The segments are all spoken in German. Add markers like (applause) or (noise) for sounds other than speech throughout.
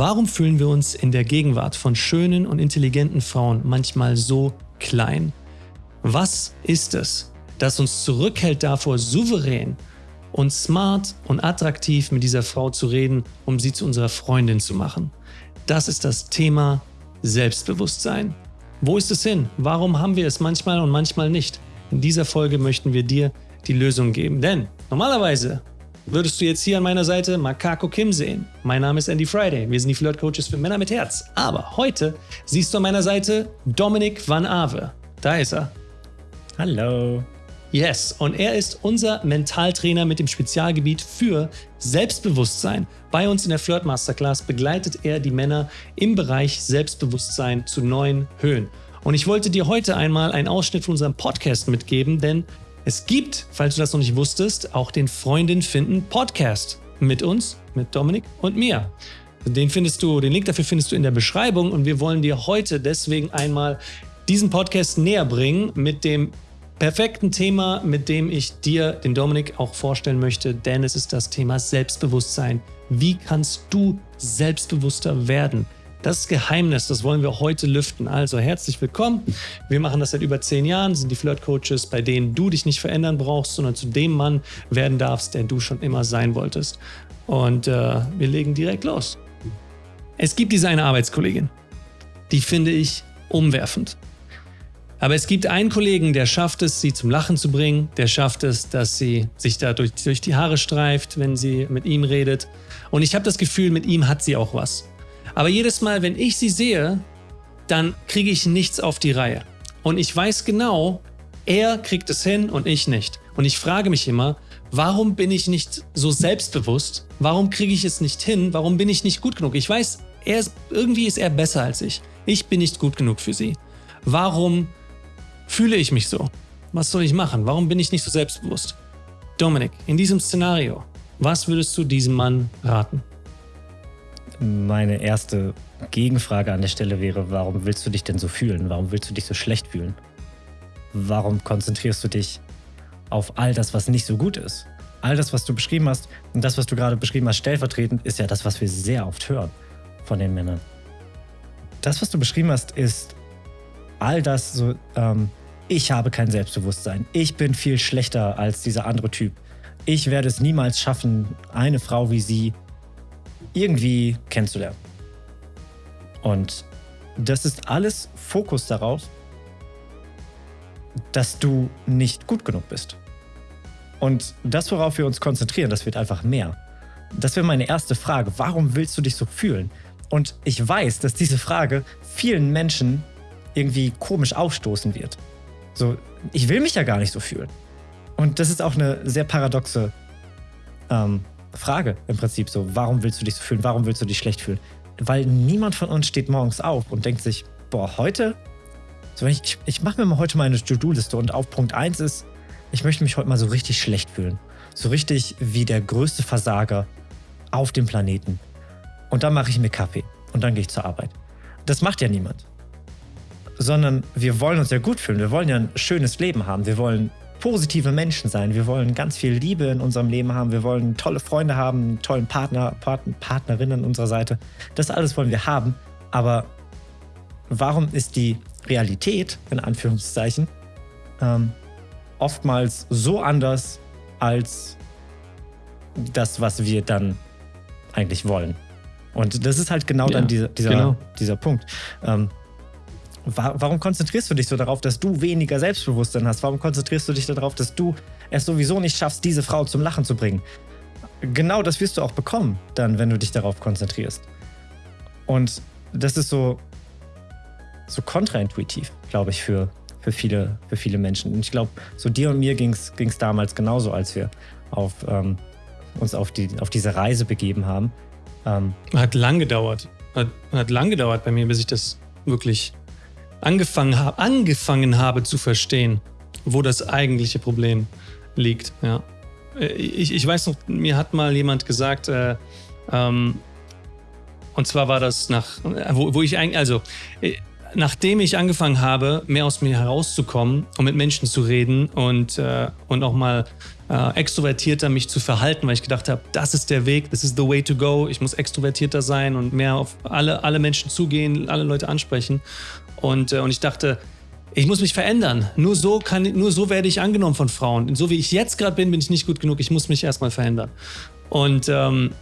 Warum fühlen wir uns in der Gegenwart von schönen und intelligenten Frauen manchmal so klein? Was ist es, das uns zurückhält davor, souverän und smart und attraktiv mit dieser Frau zu reden, um sie zu unserer Freundin zu machen? Das ist das Thema Selbstbewusstsein. Wo ist es hin? Warum haben wir es manchmal und manchmal nicht? In dieser Folge möchten wir dir die Lösung geben. Denn normalerweise würdest du jetzt hier an meiner Seite Makako Kim sehen. Mein Name ist Andy Friday. Wir sind die Flirt Coaches für Männer mit Herz. Aber heute siehst du an meiner Seite Dominik Van Ave. Da ist er. Hallo. Yes, und er ist unser Mentaltrainer mit dem Spezialgebiet für Selbstbewusstsein. Bei uns in der Flirt Masterclass begleitet er die Männer im Bereich Selbstbewusstsein zu neuen Höhen. Und ich wollte dir heute einmal einen Ausschnitt von unserem Podcast mitgeben, denn es gibt, falls du das noch nicht wusstest, auch den Freundin finden Podcast mit uns, mit Dominik und mir. Den findest du, den Link dafür findest du in der Beschreibung und wir wollen dir heute deswegen einmal diesen Podcast näher bringen mit dem perfekten Thema, mit dem ich dir, den Dominik, auch vorstellen möchte, denn es ist das Thema Selbstbewusstsein. Wie kannst du selbstbewusster werden? Das Geheimnis, das wollen wir heute lüften. Also herzlich willkommen. Wir machen das seit über zehn Jahren, sind die Flirt-Coaches, bei denen du dich nicht verändern brauchst, sondern zu dem Mann werden darfst, der du schon immer sein wolltest. Und äh, wir legen direkt los. Es gibt diese eine Arbeitskollegin, die finde ich umwerfend. Aber es gibt einen Kollegen, der schafft es, sie zum Lachen zu bringen, der schafft es, dass sie sich da durch, durch die Haare streift, wenn sie mit ihm redet. Und ich habe das Gefühl, mit ihm hat sie auch was. Aber jedes Mal, wenn ich sie sehe, dann kriege ich nichts auf die Reihe. Und ich weiß genau, er kriegt es hin und ich nicht. Und ich frage mich immer, warum bin ich nicht so selbstbewusst? Warum kriege ich es nicht hin? Warum bin ich nicht gut genug? Ich weiß, ist, irgendwie ist er besser als ich. Ich bin nicht gut genug für sie. Warum fühle ich mich so? Was soll ich machen? Warum bin ich nicht so selbstbewusst? Dominik, in diesem Szenario, was würdest du diesem Mann raten? Meine erste Gegenfrage an der Stelle wäre, warum willst du dich denn so fühlen? Warum willst du dich so schlecht fühlen? Warum konzentrierst du dich auf all das, was nicht so gut ist? All das, was du beschrieben hast und das, was du gerade beschrieben hast, stellvertretend, ist ja das, was wir sehr oft hören von den Männern. Das, was du beschrieben hast, ist all das so, ähm, ich habe kein Selbstbewusstsein. Ich bin viel schlechter als dieser andere Typ. Ich werde es niemals schaffen, eine Frau wie sie irgendwie kennenzulernen. Und das ist alles Fokus darauf, dass du nicht gut genug bist. Und das, worauf wir uns konzentrieren, das wird einfach mehr. Das wäre meine erste Frage. Warum willst du dich so fühlen? Und ich weiß, dass diese Frage vielen Menschen irgendwie komisch aufstoßen wird. So, ich will mich ja gar nicht so fühlen. Und das ist auch eine sehr paradoxe ähm, Frage im Prinzip so, warum willst du dich so fühlen, warum willst du dich schlecht fühlen? Weil niemand von uns steht morgens auf und denkt sich, boah, heute, so ich, ich, ich mache mir mal heute meine To-Do-Liste und auf Punkt 1 ist, ich möchte mich heute mal so richtig schlecht fühlen. So richtig wie der größte Versager auf dem Planeten. Und dann mache ich mir Kaffee und dann gehe ich zur Arbeit. Das macht ja niemand. Sondern wir wollen uns ja gut fühlen. Wir wollen ja ein schönes Leben haben. Wir wollen positive Menschen sein. Wir wollen ganz viel Liebe in unserem Leben haben. Wir wollen tolle Freunde haben, einen tollen Partner, Partner, Partnerin an unserer Seite. Das alles wollen wir haben. Aber warum ist die Realität, in Anführungszeichen, ähm, oftmals so anders als das, was wir dann eigentlich wollen? Und das ist halt genau ja, dann dieser, dieser, genau. dieser Punkt. Ähm, warum konzentrierst du dich so darauf, dass du weniger Selbstbewusstsein hast? Warum konzentrierst du dich darauf, dass du es sowieso nicht schaffst, diese Frau zum Lachen zu bringen? Genau das wirst du auch bekommen, dann, wenn du dich darauf konzentrierst. Und das ist so, so kontraintuitiv, glaube ich, für, für, viele, für viele Menschen. Und ich glaube, so dir und mir ging es damals genauso, als wir auf, ähm, uns auf, die, auf diese Reise begeben haben. Ähm, hat lang gedauert. Hat, hat lang gedauert bei mir, bis ich das wirklich angefangen, hab, angefangen habe zu verstehen, wo das eigentliche Problem liegt. Ja. Äh, ich, ich weiß noch, mir hat mal jemand gesagt, äh, ähm, und zwar war das nach, wo, wo ich eigentlich, also, äh, nachdem ich angefangen habe, mehr aus mir herauszukommen und mit Menschen zu reden und, äh, und auch mal äh, extrovertierter mich zu verhalten, weil ich gedacht habe, das ist der Weg, this is the way to go. Ich muss extrovertierter sein und mehr auf alle, alle Menschen zugehen, alle Leute ansprechen. Und, äh, und ich dachte, ich muss mich verändern. Nur so, kann, nur so werde ich angenommen von Frauen. Und so wie ich jetzt gerade bin, bin ich nicht gut genug. Ich muss mich erstmal verändern. Und, ähm,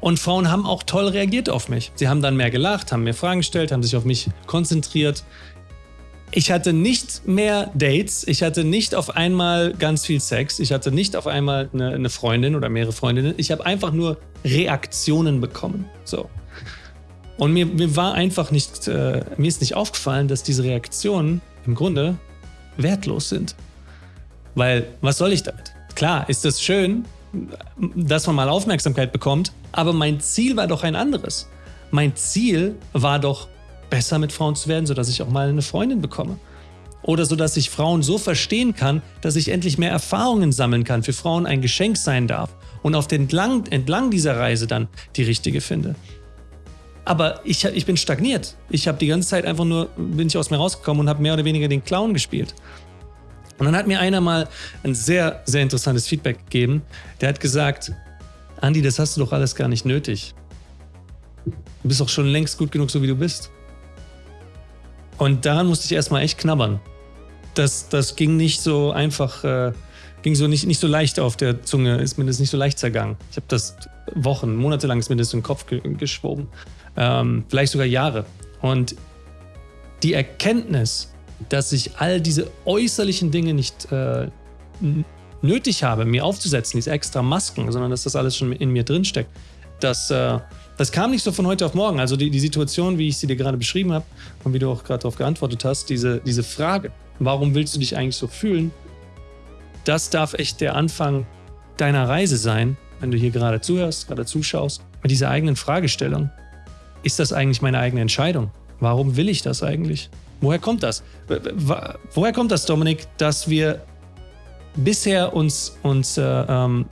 und Frauen haben auch toll reagiert auf mich. Sie haben dann mehr gelacht, haben mir Fragen gestellt, haben sich auf mich konzentriert. Ich hatte nicht mehr Dates, ich hatte nicht auf einmal ganz viel Sex, ich hatte nicht auf einmal eine, eine Freundin oder mehrere Freundinnen. Ich habe einfach nur Reaktionen bekommen. So. Und mir, mir war einfach nicht, äh, mir ist nicht aufgefallen, dass diese Reaktionen im Grunde wertlos sind. Weil, was soll ich damit? Klar, ist das schön, dass man mal Aufmerksamkeit bekommt, aber mein Ziel war doch ein anderes. Mein Ziel war doch, besser mit Frauen zu werden, sodass ich auch mal eine Freundin bekomme. Oder sodass ich Frauen so verstehen kann, dass ich endlich mehr Erfahrungen sammeln kann, für Frauen ein Geschenk sein darf und auf den entlang, entlang dieser Reise dann die richtige finde. Aber ich, ich bin stagniert. Ich habe die ganze Zeit einfach nur, bin ich aus mir rausgekommen und habe mehr oder weniger den Clown gespielt. Und dann hat mir einer mal ein sehr, sehr interessantes Feedback gegeben. Der hat gesagt, Andi, das hast du doch alles gar nicht nötig. Du bist doch schon längst gut genug, so wie du bist. Und daran musste ich erstmal echt knabbern. Das, das ging nicht so einfach, äh, ging so nicht, nicht so leicht auf der Zunge, ist mir das nicht so leicht zergangen. Ich habe das Wochen, Monate lang ist mir das in den Kopf ge geschwoben ähm, vielleicht sogar Jahre. Und die Erkenntnis, dass ich all diese äußerlichen Dinge nicht äh, nötig habe, mir aufzusetzen, diese extra Masken, sondern dass das alles schon in mir drinsteckt, das, äh, das kam nicht so von heute auf morgen. Also die, die Situation, wie ich sie dir gerade beschrieben habe und wie du auch gerade darauf geantwortet hast, diese, diese Frage, warum willst du dich eigentlich so fühlen, das darf echt der Anfang deiner Reise sein, wenn du hier gerade zuhörst, gerade zuschaust, mit dieser eigenen Fragestellung ist das eigentlich meine eigene Entscheidung? Warum will ich das eigentlich? Woher kommt das? Woher kommt das, Dominik, dass wir bisher uns, uns äh, ähm,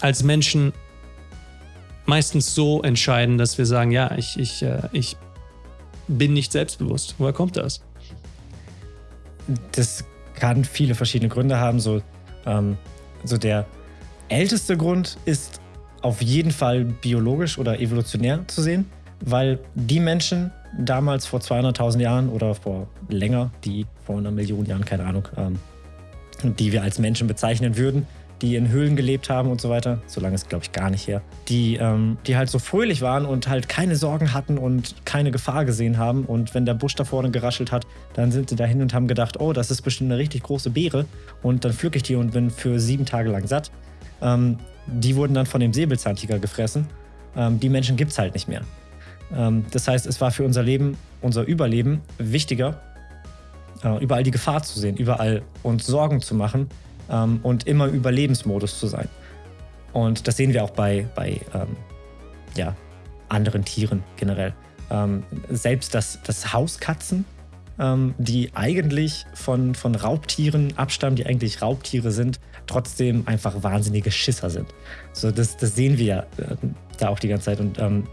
als Menschen meistens so entscheiden, dass wir sagen, ja, ich, ich, äh, ich bin nicht selbstbewusst. Woher kommt das? Das kann viele verschiedene Gründe haben. So, ähm, so der älteste Grund ist auf jeden Fall biologisch oder evolutionär zu sehen, weil die Menschen damals vor 200.000 Jahren oder vor länger, die vor einer Million Jahren, keine Ahnung, ähm, die wir als Menschen bezeichnen würden, die in Höhlen gelebt haben und so weiter, so lange ist glaube ich gar nicht her, die, ähm, die halt so fröhlich waren und halt keine Sorgen hatten und keine Gefahr gesehen haben und wenn der Busch da vorne geraschelt hat, dann sind sie dahin und haben gedacht, oh, das ist bestimmt eine richtig große Beere und dann pflücke ich die und bin für sieben Tage lang satt. Ähm, die wurden dann von dem Säbelzahntiger gefressen. Ähm, die Menschen gibt es halt nicht mehr. Ähm, das heißt, es war für unser Leben, unser Überleben wichtiger, äh, überall die Gefahr zu sehen, überall uns Sorgen zu machen ähm, und immer im Überlebensmodus zu sein. Und das sehen wir auch bei, bei ähm, ja, anderen Tieren generell. Ähm, selbst das, das Hauskatzen ähm, die eigentlich von, von Raubtieren abstammen, die eigentlich Raubtiere sind, trotzdem einfach wahnsinnige Schisser sind. So, das, das sehen wir äh, da auch die ganze Zeit. Und ähm,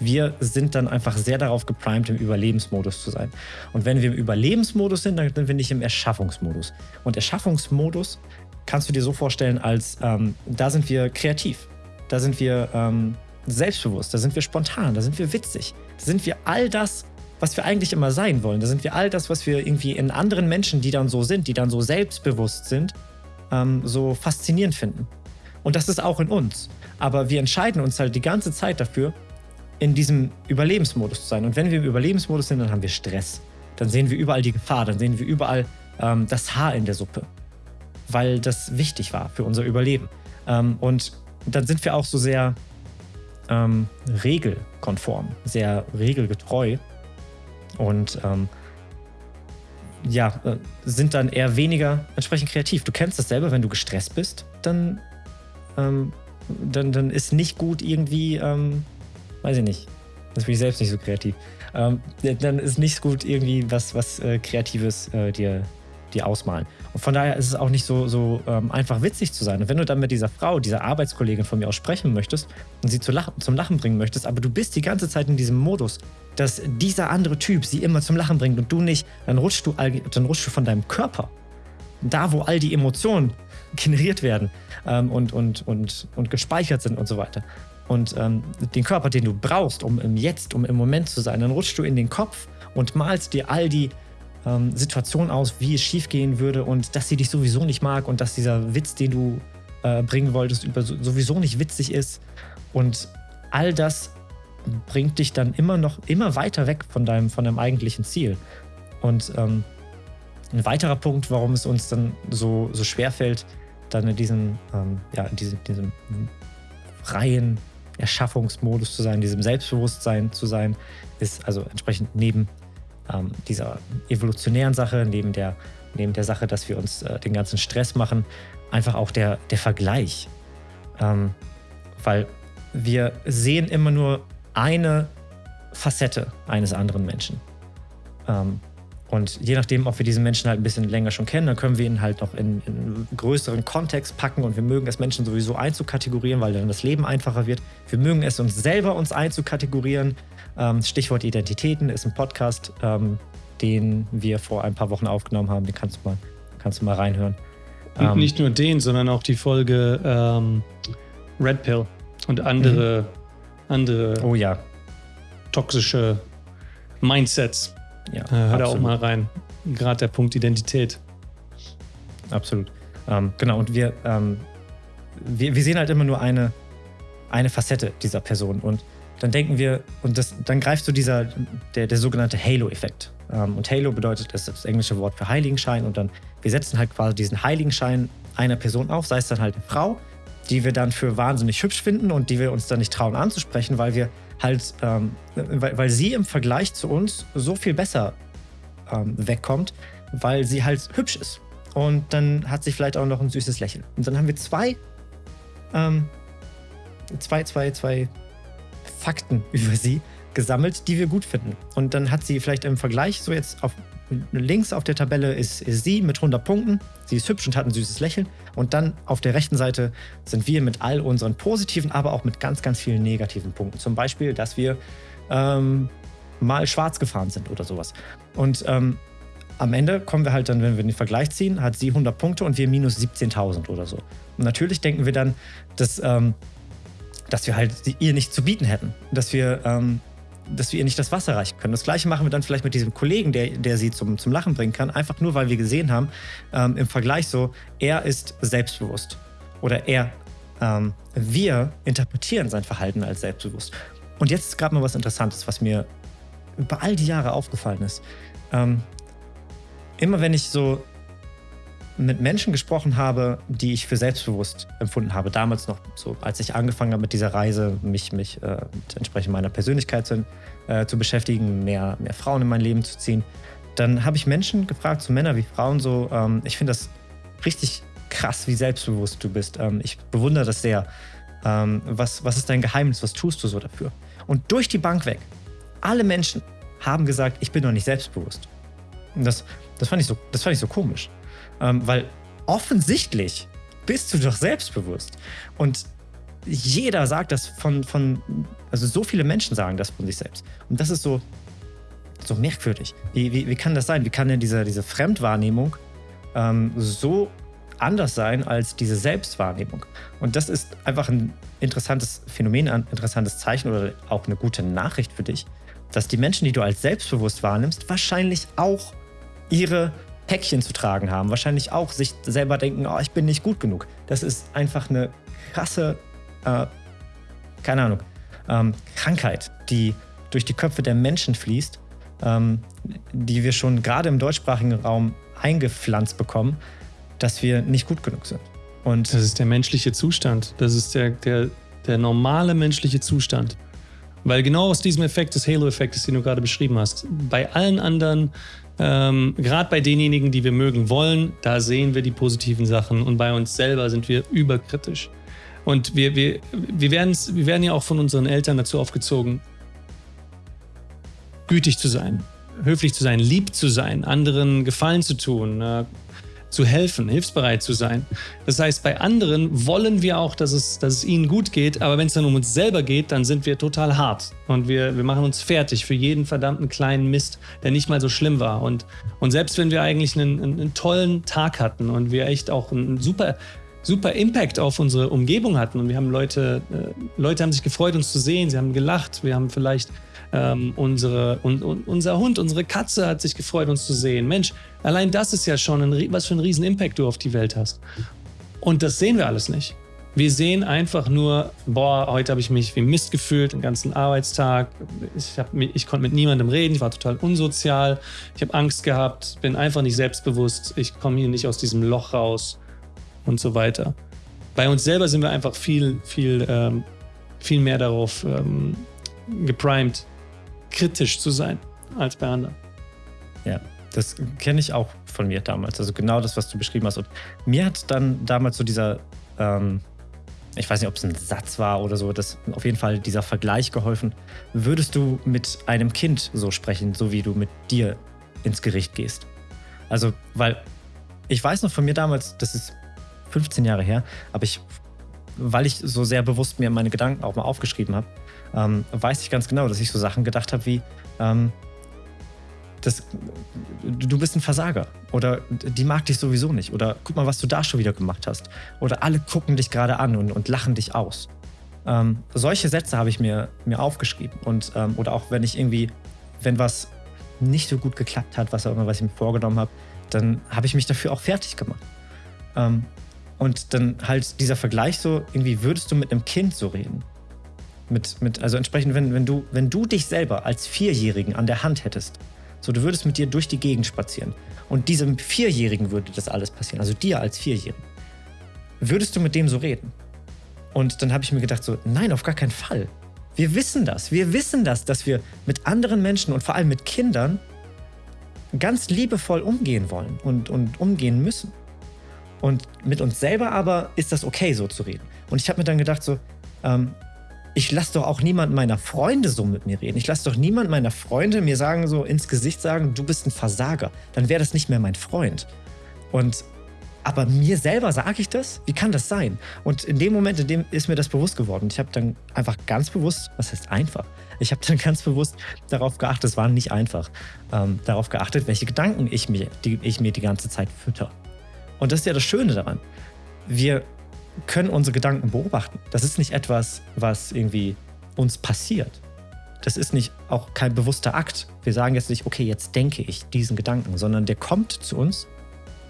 wir sind dann einfach sehr darauf geprimed, im Überlebensmodus zu sein. Und wenn wir im Überlebensmodus sind, dann sind wir nicht im Erschaffungsmodus. Und Erschaffungsmodus kannst du dir so vorstellen, als ähm, da sind wir kreativ, da sind wir ähm, selbstbewusst, da sind wir spontan, da sind wir witzig, da sind wir all das, was wir eigentlich immer sein wollen. Da sind wir all das, was wir irgendwie in anderen Menschen, die dann so sind, die dann so selbstbewusst sind, ähm, so faszinierend finden. Und das ist auch in uns. Aber wir entscheiden uns halt die ganze Zeit dafür, in diesem Überlebensmodus zu sein. Und wenn wir im Überlebensmodus sind, dann haben wir Stress. Dann sehen wir überall die Gefahr, dann sehen wir überall ähm, das Haar in der Suppe. Weil das wichtig war für unser Überleben. Ähm, und dann sind wir auch so sehr ähm, regelkonform, sehr regelgetreu und ähm, ja, äh, sind dann eher weniger entsprechend kreativ. Du kennst das selber, wenn du gestresst bist, dann, ähm, dann, dann ist nicht gut irgendwie, ähm, weiß ich nicht, das bin ich selbst nicht so kreativ. Ähm, dann ist nicht gut irgendwie was, was äh, Kreatives äh, dir, die ausmalen. Und von daher ist es auch nicht so, so ähm, einfach witzig zu sein. Und wenn du dann mit dieser Frau, dieser Arbeitskollegin von mir aus sprechen möchtest und sie zu lachen, zum Lachen bringen möchtest, aber du bist die ganze Zeit in diesem Modus, dass dieser andere Typ sie immer zum Lachen bringt und du nicht, dann rutschst du, dann rutschst du von deinem Körper, da wo all die Emotionen generiert werden ähm, und, und, und, und gespeichert sind und so weiter. Und ähm, den Körper, den du brauchst, um im Jetzt, um im Moment zu sein, dann rutschst du in den Kopf und malst dir all die ähm, Situationen aus, wie es schiefgehen würde und dass sie dich sowieso nicht mag und dass dieser Witz, den du äh, bringen wolltest, über, sowieso nicht witzig ist. Und all das bringt dich dann immer noch immer weiter weg von deinem, von deinem eigentlichen Ziel. Und ähm, ein weiterer Punkt, warum es uns dann so, so schwer dann in diesem, ähm, ja, in diesem, diesem freien Erschaffungsmodus zu sein, diesem Selbstbewusstsein zu sein, ist also entsprechend neben ähm, dieser evolutionären Sache, neben der, neben der Sache, dass wir uns äh, den ganzen Stress machen, einfach auch der, der Vergleich. Ähm, weil wir sehen immer nur eine Facette eines anderen Menschen. Ähm, und je nachdem, ob wir diesen Menschen halt ein bisschen länger schon kennen, dann können wir ihn halt noch in, in einen größeren Kontext packen und wir mögen es Menschen sowieso einzukategorieren, weil dann das Leben einfacher wird. Wir mögen es uns selber uns einzukategorieren. Ähm, Stichwort Identitäten ist ein Podcast, ähm, den wir vor ein paar Wochen aufgenommen haben. Den kannst du mal, kannst du mal reinhören. Und ähm, nicht nur den, sondern auch die Folge ähm, Red Pill und andere, mhm. andere oh, ja. toxische Mindsets. Ja, äh, hör da auch mal rein. Gerade der Punkt Identität. Absolut. Ähm, genau, und wir, ähm, wir, wir sehen halt immer nur eine, eine Facette dieser Person. Und dann denken wir, und das, dann greift so dieser, der, der sogenannte Halo-Effekt. Ähm, und Halo bedeutet, das ist das englische Wort für Heiligenschein. Und dann, wir setzen halt quasi diesen Heiligenschein einer Person auf, sei es dann halt eine Frau, die wir dann für wahnsinnig hübsch finden und die wir uns dann nicht trauen anzusprechen, weil wir halt, ähm, weil, weil sie im Vergleich zu uns so viel besser ähm, wegkommt, weil sie halt hübsch ist. Und dann hat sie vielleicht auch noch ein süßes Lächeln. Und dann haben wir zwei, ähm, zwei, zwei, zwei Fakten (laughs) über sie gesammelt, die wir gut finden. Und dann hat sie vielleicht im Vergleich so jetzt auf links auf der Tabelle ist, ist sie mit 100 Punkten. Sie ist hübsch und hat ein süßes Lächeln. Und dann auf der rechten Seite sind wir mit all unseren positiven, aber auch mit ganz, ganz vielen negativen Punkten. Zum Beispiel, dass wir ähm, mal schwarz gefahren sind oder sowas. Und ähm, am Ende kommen wir halt dann, wenn wir den Vergleich ziehen, hat sie 100 Punkte und wir minus 17.000 oder so. Und natürlich denken wir dann, dass, ähm, dass wir halt ihr nicht zu bieten hätten. Dass wir ähm, dass wir ihr nicht das Wasser reichen können. Das gleiche machen wir dann vielleicht mit diesem Kollegen, der, der sie zum, zum Lachen bringen kann, einfach nur, weil wir gesehen haben, ähm, im Vergleich so, er ist selbstbewusst. Oder er, ähm, wir interpretieren sein Verhalten als selbstbewusst. Und jetzt ist gerade mal was Interessantes, was mir über all die Jahre aufgefallen ist. Ähm, immer wenn ich so mit Menschen gesprochen habe, die ich für selbstbewusst empfunden habe, damals noch so, als ich angefangen habe mit dieser Reise, mich, mich äh, mit entsprechend meiner Persönlichkeit zu, äh, zu beschäftigen, mehr, mehr Frauen in mein Leben zu ziehen, dann habe ich Menschen gefragt, so Männer wie Frauen, so, ähm, ich finde das richtig krass, wie selbstbewusst du bist. Ähm, ich bewundere das sehr. Ähm, was, was ist dein Geheimnis? Was tust du so dafür? Und durch die Bank weg, alle Menschen haben gesagt, ich bin noch nicht selbstbewusst. Und das, das, fand, ich so, das fand ich so komisch. Ähm, weil offensichtlich bist du doch selbstbewusst. Und jeder sagt das von, von, also so viele Menschen sagen das von sich selbst. Und das ist so, so merkwürdig. Wie, wie, wie kann das sein? Wie kann denn diese, diese Fremdwahrnehmung ähm, so anders sein als diese Selbstwahrnehmung? Und das ist einfach ein interessantes Phänomen, ein interessantes Zeichen oder auch eine gute Nachricht für dich, dass die Menschen, die du als selbstbewusst wahrnimmst, wahrscheinlich auch ihre Päckchen zu tragen haben. Wahrscheinlich auch sich selber denken, oh, ich bin nicht gut genug. Das ist einfach eine krasse, äh, keine Ahnung, ähm, Krankheit, die durch die Köpfe der Menschen fließt, ähm, die wir schon gerade im deutschsprachigen Raum eingepflanzt bekommen, dass wir nicht gut genug sind. Und das ist der menschliche Zustand. Das ist der, der, der normale menschliche Zustand. Weil genau aus diesem Effekt des Halo-Effektes, den du gerade beschrieben hast, bei allen anderen ähm, Gerade bei denjenigen, die wir mögen wollen, da sehen wir die positiven Sachen und bei uns selber sind wir überkritisch. Und wir, wir, wir, wir werden ja auch von unseren Eltern dazu aufgezogen, gütig zu sein, höflich zu sein, lieb zu sein, anderen Gefallen zu tun, äh, zu helfen, hilfsbereit zu sein. Das heißt, bei anderen wollen wir auch, dass es, dass es ihnen gut geht, aber wenn es dann um uns selber geht, dann sind wir total hart und wir, wir machen uns fertig für jeden verdammten kleinen Mist, der nicht mal so schlimm war. Und, und selbst wenn wir eigentlich einen, einen, tollen Tag hatten und wir echt auch einen super super Impact auf unsere Umgebung hatten und wir haben Leute, äh, Leute haben sich gefreut, uns zu sehen, sie haben gelacht, wir haben vielleicht ähm, unsere, un, un, unser Hund, unsere Katze hat sich gefreut, uns zu sehen. Mensch, allein das ist ja schon ein, was für einen riesen Impact du auf die Welt hast. Und das sehen wir alles nicht. Wir sehen einfach nur, boah, heute habe ich mich wie Mist gefühlt, den ganzen Arbeitstag. Ich, hab, ich konnte mit niemandem reden, ich war total unsozial, ich habe Angst gehabt, bin einfach nicht selbstbewusst, ich komme hier nicht aus diesem Loch raus und so weiter. Bei uns selber sind wir einfach viel, viel, ähm, viel mehr darauf ähm, geprimed, kritisch zu sein als bei anderen. Ja, das kenne ich auch von mir damals. Also genau das, was du beschrieben hast. Und mir hat dann damals so dieser, ähm, ich weiß nicht, ob es ein Satz war oder so, das auf jeden Fall dieser Vergleich geholfen. Würdest du mit einem Kind so sprechen, so wie du mit dir ins Gericht gehst? Also, weil ich weiß noch von mir damals, das ist 15 Jahre her, aber ich, weil ich so sehr bewusst mir meine Gedanken auch mal aufgeschrieben habe, ähm, weiß ich ganz genau, dass ich so Sachen gedacht habe wie, ähm, das, du bist ein Versager oder die mag dich sowieso nicht oder guck mal, was du da schon wieder gemacht hast oder alle gucken dich gerade an und, und lachen dich aus. Ähm, solche Sätze habe ich mir, mir aufgeschrieben und ähm, oder auch wenn ich irgendwie, wenn was nicht so gut geklappt hat, was auch immer, was ich mir vorgenommen habe, dann habe ich mich dafür auch fertig gemacht. Ähm, und dann halt dieser Vergleich so, irgendwie würdest du mit einem Kind so reden. Mit, mit, also entsprechend, wenn, wenn, du, wenn du dich selber als Vierjährigen an der Hand hättest, so du würdest mit dir durch die Gegend spazieren und diesem Vierjährigen würde das alles passieren, also dir als Vierjährigen, würdest du mit dem so reden? Und dann habe ich mir gedacht so, nein, auf gar keinen Fall. Wir wissen das. Wir wissen das, dass wir mit anderen Menschen und vor allem mit Kindern ganz liebevoll umgehen wollen und, und umgehen müssen. Und mit uns selber aber ist das okay, so zu reden. Und ich habe mir dann gedacht, so, ähm, ich lasse doch auch niemand meiner Freunde so mit mir reden. Ich lasse doch niemand meiner Freunde mir sagen, so ins Gesicht sagen, du bist ein Versager. Dann wäre das nicht mehr mein Freund. Und aber mir selber sage ich das? Wie kann das sein? Und in dem Moment, in dem ist mir das bewusst geworden. Ich habe dann einfach ganz bewusst, was heißt einfach? Ich habe dann (laughs) ganz bewusst darauf geachtet, es war nicht einfach, ähm, darauf geachtet, welche Gedanken ich mir, die, ich mir die ganze Zeit fütter. Und das ist ja das Schöne daran. Wir können unsere Gedanken beobachten. Das ist nicht etwas, was irgendwie uns passiert. Das ist nicht auch kein bewusster Akt. Wir sagen jetzt nicht, okay, jetzt denke ich diesen Gedanken, sondern der kommt zu uns.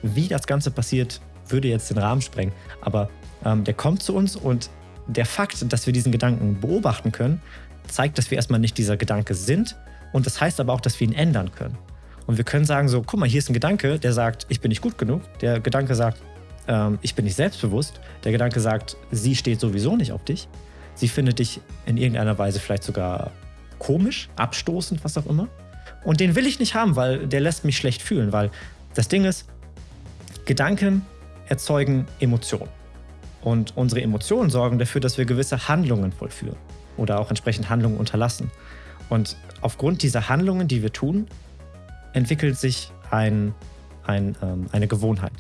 Wie das Ganze passiert, würde jetzt den Rahmen sprengen. Aber ähm, der kommt zu uns und der Fakt, dass wir diesen Gedanken beobachten können, zeigt, dass wir erstmal nicht dieser Gedanke sind. Und das heißt aber auch, dass wir ihn ändern können. Und wir können sagen so, guck mal, hier ist ein Gedanke, der sagt, ich bin nicht gut genug. Der Gedanke sagt, ähm, ich bin nicht selbstbewusst. Der Gedanke sagt, sie steht sowieso nicht auf dich. Sie findet dich in irgendeiner Weise vielleicht sogar komisch, abstoßend, was auch immer. Und den will ich nicht haben, weil der lässt mich schlecht fühlen, weil das Ding ist, Gedanken erzeugen Emotionen. Und unsere Emotionen sorgen dafür, dass wir gewisse Handlungen vollführen oder auch entsprechend Handlungen unterlassen. Und aufgrund dieser Handlungen, die wir tun, entwickelt sich ein, ein, ähm, eine Gewohnheit.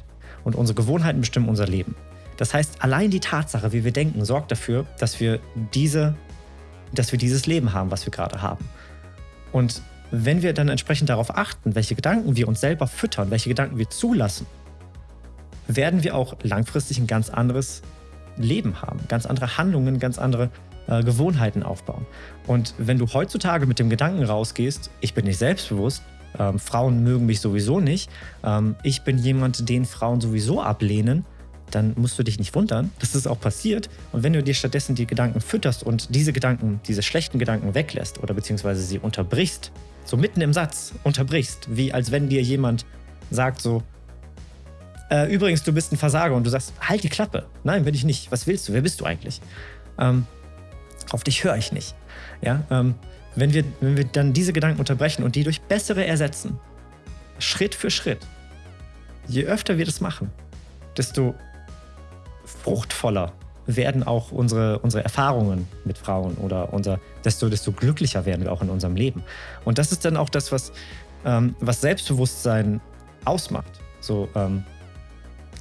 Und unsere Gewohnheiten bestimmen unser Leben. Das heißt, allein die Tatsache, wie wir denken, sorgt dafür, dass wir, diese, dass wir dieses Leben haben, was wir gerade haben. Und wenn wir dann entsprechend darauf achten, welche Gedanken wir uns selber füttern, welche Gedanken wir zulassen, werden wir auch langfristig ein ganz anderes Leben haben, ganz andere Handlungen, ganz andere äh, Gewohnheiten aufbauen. Und wenn du heutzutage mit dem Gedanken rausgehst, ich bin nicht selbstbewusst, ähm, Frauen mögen mich sowieso nicht, ähm, ich bin jemand, den Frauen sowieso ablehnen, dann musst du dich nicht wundern, dass das auch passiert. Und wenn du dir stattdessen die Gedanken fütterst und diese Gedanken, diese schlechten Gedanken weglässt oder beziehungsweise sie unterbrichst, so mitten im Satz unterbrichst, wie als wenn dir jemand sagt so, äh, übrigens, du bist ein Versager und du sagst, halt die Klappe. Nein, bin ich nicht. Was willst du? Wer bist du eigentlich? Ähm, auf dich höre ich nicht. Ja, ähm, wenn wir, wenn wir dann diese Gedanken unterbrechen und die durch bessere ersetzen, Schritt für Schritt, je öfter wir das machen, desto fruchtvoller werden auch unsere, unsere Erfahrungen mit Frauen oder unser, desto, desto glücklicher werden wir auch in unserem Leben. Und das ist dann auch das, was, ähm, was Selbstbewusstsein ausmacht. So, ähm,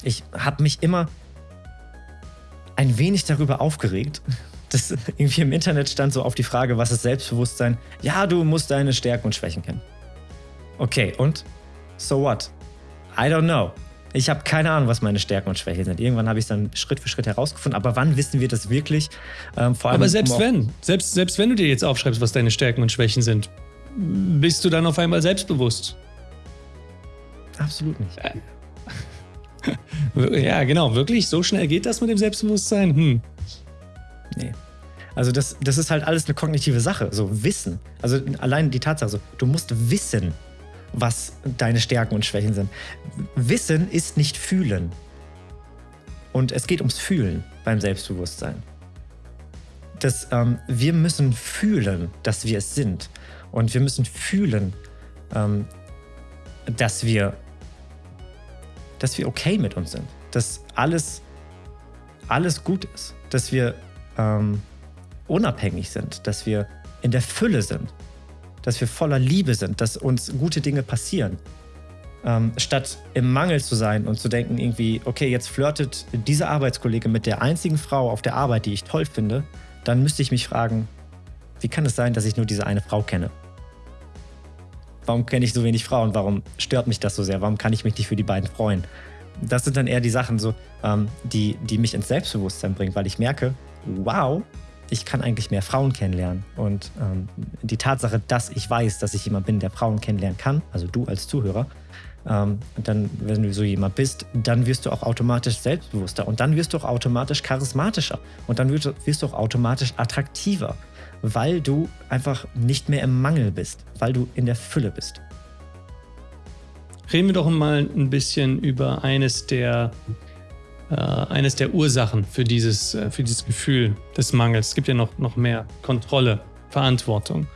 ich habe mich immer ein wenig darüber aufgeregt, dass irgendwie im Internet stand so auf die Frage, was ist Selbstbewusstsein? Ja, du musst deine Stärken und Schwächen kennen. Okay, und? So what? I don't know. Ich habe keine Ahnung, was meine Stärken und Schwächen sind. Irgendwann habe ich es dann Schritt für Schritt herausgefunden. Aber wann wissen wir das wirklich? Ähm, vor allem, aber selbst wenn, selbst, selbst wenn du dir jetzt aufschreibst, was deine Stärken und Schwächen sind, bist du dann auf einmal selbstbewusst? Absolut nicht. (laughs) Ja, genau. Wirklich? So schnell geht das mit dem Selbstbewusstsein? Hm. Nee. Also das, das ist halt alles eine kognitive Sache, so Wissen. Also allein die Tatsache, so, du musst wissen, was deine Stärken und Schwächen sind. Wissen ist nicht fühlen. Und es geht ums Fühlen beim Selbstbewusstsein. Das, ähm, wir müssen fühlen, dass wir es sind. Und wir müssen fühlen, ähm, dass wir dass wir okay mit uns sind. Dass alles, alles gut ist. Dass wir ähm, unabhängig sind. Dass wir in der Fülle sind dass wir voller Liebe sind, dass uns gute Dinge passieren. Ähm, statt im Mangel zu sein und zu denken, irgendwie, okay, jetzt flirtet dieser Arbeitskollege mit der einzigen Frau auf der Arbeit, die ich toll finde, dann müsste ich mich fragen, wie kann es sein, dass ich nur diese eine Frau kenne? Warum kenne ich so wenig Frauen? Warum stört mich das so sehr? Warum kann ich mich nicht für die beiden freuen? Das sind dann eher die Sachen, so, ähm, die, die mich ins Selbstbewusstsein bringen, weil ich merke, wow, ich kann eigentlich mehr Frauen kennenlernen. Und ähm, die Tatsache, dass ich weiß, dass ich jemand bin, der Frauen kennenlernen kann, also du als Zuhörer, ähm, dann, wenn du so jemand bist, dann wirst du auch automatisch selbstbewusster und dann wirst du auch automatisch charismatischer und dann wirst du, wirst du auch automatisch attraktiver, weil du einfach nicht mehr im Mangel bist, weil du in der Fülle bist. Reden wir doch mal ein bisschen über eines der eines der Ursachen für dieses, äh, für dieses Gefühl des Mangels. Es gibt ja noch, noch mehr Kontrolle, Verantwortung.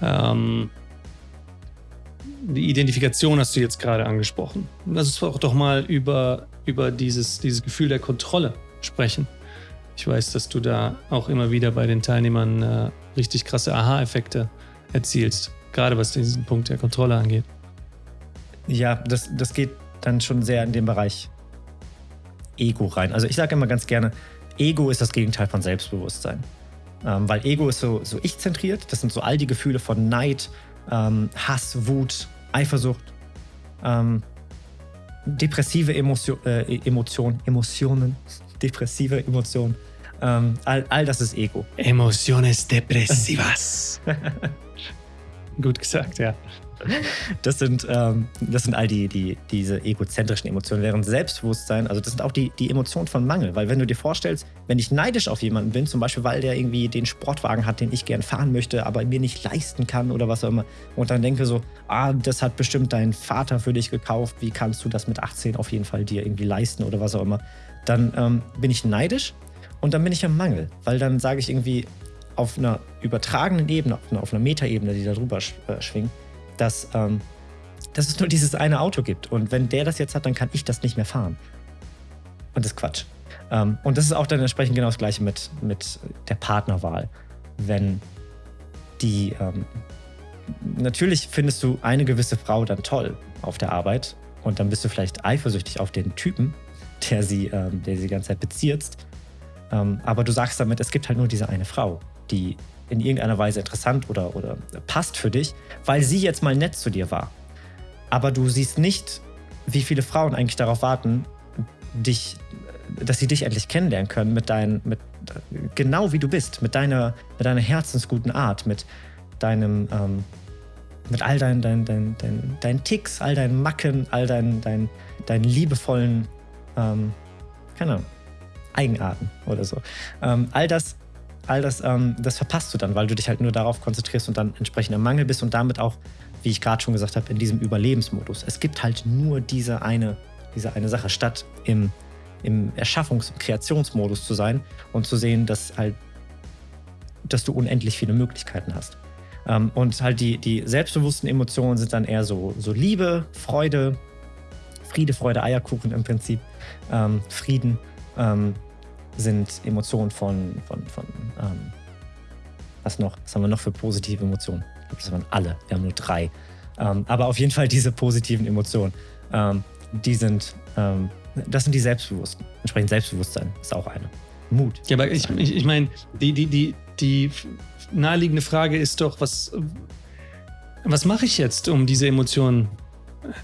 Ähm, die Identifikation hast du jetzt gerade angesprochen. Lass uns auch doch mal über, über dieses, dieses Gefühl der Kontrolle sprechen. Ich weiß, dass du da auch immer wieder bei den Teilnehmern äh, richtig krasse Aha-Effekte erzielst, gerade was diesen Punkt der Kontrolle angeht. Ja, das, das geht dann schon sehr in den Bereich Ego rein. Also ich sage immer ganz gerne, Ego ist das Gegenteil von Selbstbewusstsein. Ähm, weil Ego ist so, so ich-zentriert. Das sind so all die Gefühle von Neid, ähm, Hass, Wut, Eifersucht, ähm, depressive Emotio äh, Emotionen, Emotionen, depressive Emotionen. Ähm, all, all das ist Ego. Emociones depressivas. (laughs) Gut gesagt, ja. Das sind, ähm, das sind all die, die, diese egozentrischen Emotionen. Während Selbstbewusstsein, also das sind auch die, die Emotionen von Mangel. Weil wenn du dir vorstellst, wenn ich neidisch auf jemanden bin, zum Beispiel, weil der irgendwie den Sportwagen hat, den ich gern fahren möchte, aber mir nicht leisten kann oder was auch immer, und dann denke so, ah, das hat bestimmt dein Vater für dich gekauft, wie kannst du das mit 18 auf jeden Fall dir irgendwie leisten oder was auch immer, dann ähm, bin ich neidisch und dann bin ich im Mangel. Weil dann sage ich irgendwie auf einer übertragenen Ebene, auf einer, auf einer Metaebene, die da drüber äh, schwingt, dass, ähm, dass es nur dieses eine Auto gibt. Und wenn der das jetzt hat, dann kann ich das nicht mehr fahren. Und das ist Quatsch. Ähm, und das ist auch dann entsprechend genau das Gleiche mit, mit der Partnerwahl. Wenn die. Ähm, natürlich findest du eine gewisse Frau dann toll auf der Arbeit und dann bist du vielleicht eifersüchtig auf den Typen, der sie, ähm, der sie die ganze Zeit bezirzt. Ähm, aber du sagst damit, es gibt halt nur diese eine Frau, die in irgendeiner Weise interessant oder, oder passt für dich, weil sie jetzt mal nett zu dir war. Aber du siehst nicht, wie viele Frauen eigentlich darauf warten, dich, dass sie dich endlich kennenlernen können mit deinen, mit, genau wie du bist, mit deiner, mit deiner herzensguten Art, mit deinem, ähm, mit all deinen, deinen, deinen, deinen, deinen Ticks, all deinen Macken, all deinen, deinen, deinen liebevollen, ähm, keine Ahnung, Eigenarten oder so. Ähm, all das all das, ähm, das verpasst du dann, weil du dich halt nur darauf konzentrierst und dann entsprechend im Mangel bist und damit auch, wie ich gerade schon gesagt habe, in diesem Überlebensmodus. Es gibt halt nur diese eine, diese eine Sache, statt im, im Erschaffungs- und Kreationsmodus zu sein und zu sehen, dass halt, dass du unendlich viele Möglichkeiten hast. Ähm, und halt die, die selbstbewussten Emotionen sind dann eher so, so Liebe, Freude, Friede, Freude, Eierkuchen im Prinzip, ähm, Frieden. Ähm, sind Emotionen von, von, von ähm, was noch? Was haben wir noch für positive Emotionen? Ich glaube, das waren alle. Wir haben nur drei. Ähm, aber auf jeden Fall diese positiven Emotionen, ähm, die sind ähm, das sind die Selbstbewussten. Entsprechend Selbstbewusstsein ist auch eine. Mut. Ja, aber ich, ich, ich meine, die, die, die, die naheliegende Frage ist doch, was, was mache ich jetzt, um diese Emotionen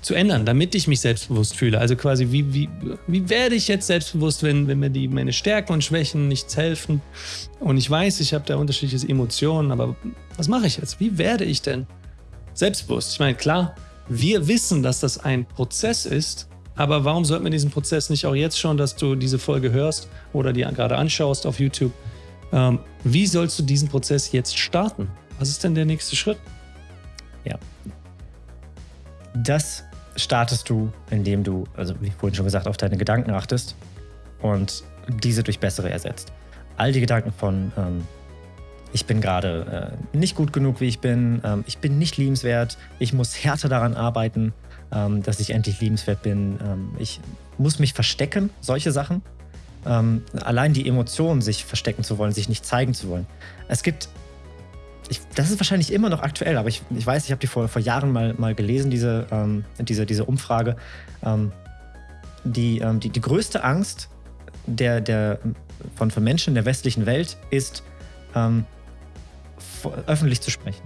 zu ändern, damit ich mich selbstbewusst fühle? Also quasi, wie, wie, wie werde ich jetzt selbstbewusst, wenn, wenn mir die, meine Stärken und Schwächen nichts helfen? Und ich weiß, ich habe da unterschiedliche Emotionen, aber was mache ich jetzt? Wie werde ich denn selbstbewusst? Ich meine, klar, wir wissen, dass das ein Prozess ist, aber warum sollten wir diesen Prozess nicht auch jetzt schon, dass du diese Folge hörst oder die gerade anschaust auf YouTube? Ähm, wie sollst du diesen Prozess jetzt starten? Was ist denn der nächste Schritt? Ja. Das startest du, indem du, also wie vorhin schon gesagt, auf deine Gedanken achtest und diese durch bessere ersetzt. All die Gedanken von, ähm, ich bin gerade äh, nicht gut genug, wie ich bin, ähm, ich bin nicht liebenswert, ich muss härter daran arbeiten, ähm, dass ich endlich liebenswert bin, ähm, ich muss mich verstecken, solche Sachen. Ähm, allein die Emotion, sich verstecken zu wollen, sich nicht zeigen zu wollen. Es gibt, ich, das ist wahrscheinlich immer noch aktuell, aber ich, ich weiß, ich habe die vor, vor Jahren mal, mal gelesen, diese, ähm, diese, diese Umfrage. Ähm, die, die, die größte Angst der, der, von, von Menschen in der westlichen Welt ist, öffentlich zu sprechen.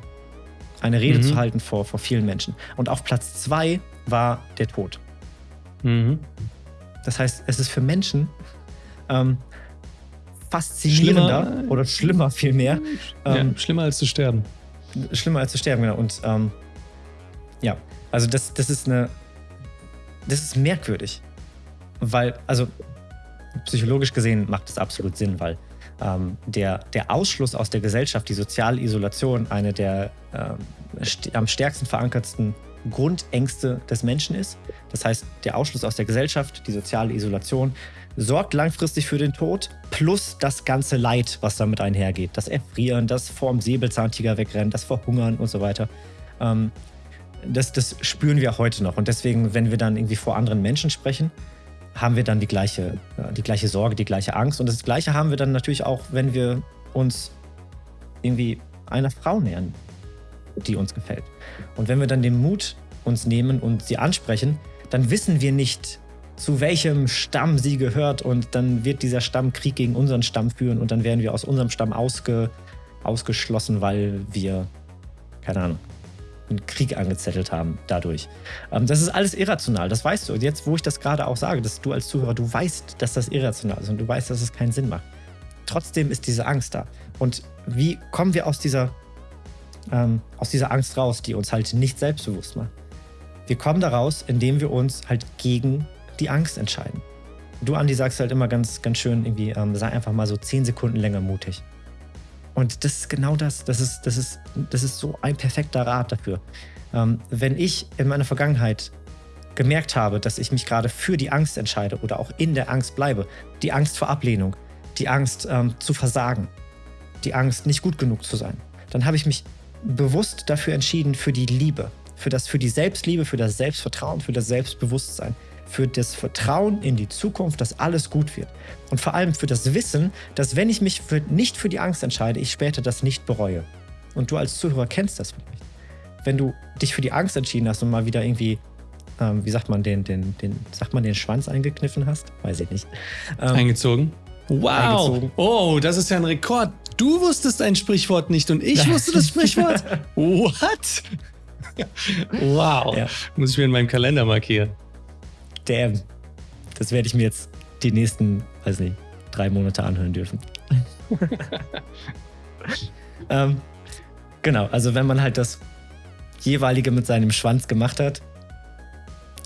Eine Rede mhm. zu halten vor, vor vielen Menschen. Und auf Platz zwei war der Tod. Mhm. Das heißt, es ist für Menschen ähm, faszinierender schlimmer, oder schlimmer vielmehr. Ähm, ja, schlimmer als zu sterben. Schlimmer als zu sterben, genau. Und ähm, ja, also das, das ist eine, das ist merkwürdig. Weil, also psychologisch gesehen macht es absolut Sinn, weil ähm, der, der Ausschluss aus der Gesellschaft, die soziale Isolation, eine der ähm, st am stärksten verankertsten Grundängste des Menschen ist. Das heißt, der Ausschluss aus der Gesellschaft, die soziale Isolation, sorgt langfristig für den Tod, plus das ganze Leid, was damit einhergeht. Das Erfrieren, das vorm Säbelzahntiger wegrennen, das Verhungern und so weiter. Ähm, das, das spüren wir heute noch. Und deswegen, wenn wir dann irgendwie vor anderen Menschen sprechen, haben wir dann die gleiche, äh, die gleiche Sorge, die gleiche Angst. Und das Gleiche haben wir dann natürlich auch, wenn wir uns irgendwie einer Frau nähern, die uns gefällt. Und wenn wir dann den Mut uns nehmen und sie ansprechen, dann wissen wir nicht, zu welchem Stamm sie gehört und dann wird dieser Stamm Krieg gegen unseren Stamm führen und dann werden wir aus unserem Stamm ausge, ausgeschlossen, weil wir, keine Ahnung, einen Krieg angezettelt haben dadurch. Ähm, das ist alles irrational, das weißt du. Und jetzt, wo ich das gerade auch sage, dass du als Zuhörer, du weißt, dass das irrational ist und du weißt, dass es keinen Sinn macht. Trotzdem ist diese Angst da. Und wie kommen wir aus dieser, ähm, aus dieser Angst raus, die uns halt nicht selbstbewusst macht? Wir kommen daraus, indem wir uns halt gegen die Angst entscheiden. Du, Andi, sagst halt immer ganz, ganz schön irgendwie, ähm, sei einfach mal so zehn Sekunden länger mutig. Und das ist genau das. Das ist, das ist, das ist so ein perfekter Rat dafür. Ähm, wenn ich in meiner Vergangenheit gemerkt habe, dass ich mich gerade für die Angst entscheide oder auch in der Angst bleibe, die Angst vor Ablehnung, die Angst ähm, zu versagen, die Angst nicht gut genug zu sein, dann habe ich mich bewusst dafür entschieden, für die Liebe, für, das, für die Selbstliebe, für das Selbstvertrauen, für das Selbstbewusstsein, für das Vertrauen in die Zukunft, dass alles gut wird. Und vor allem für das Wissen, dass wenn ich mich für, nicht für die Angst entscheide, ich später das nicht bereue. Und du als Zuhörer kennst das vielleicht. Wenn du dich für die Angst entschieden hast und mal wieder irgendwie, ähm, wie sagt man, den, den, den, sagt man, den Schwanz eingekniffen hast? Weiß ich nicht. Ähm, eingezogen. Wow! Eingezogen. Oh, das ist ja ein Rekord. Du wusstest ein Sprichwort nicht und ich wusste das Sprichwort. (laughs) What? (laughs) wow. Ja. Muss ich mir in meinem Kalender markieren. Damn. Das werde ich mir jetzt die nächsten, weiß nicht, drei Monate anhören dürfen. (laughs) ähm, genau, also wenn man halt das jeweilige mit seinem Schwanz gemacht hat,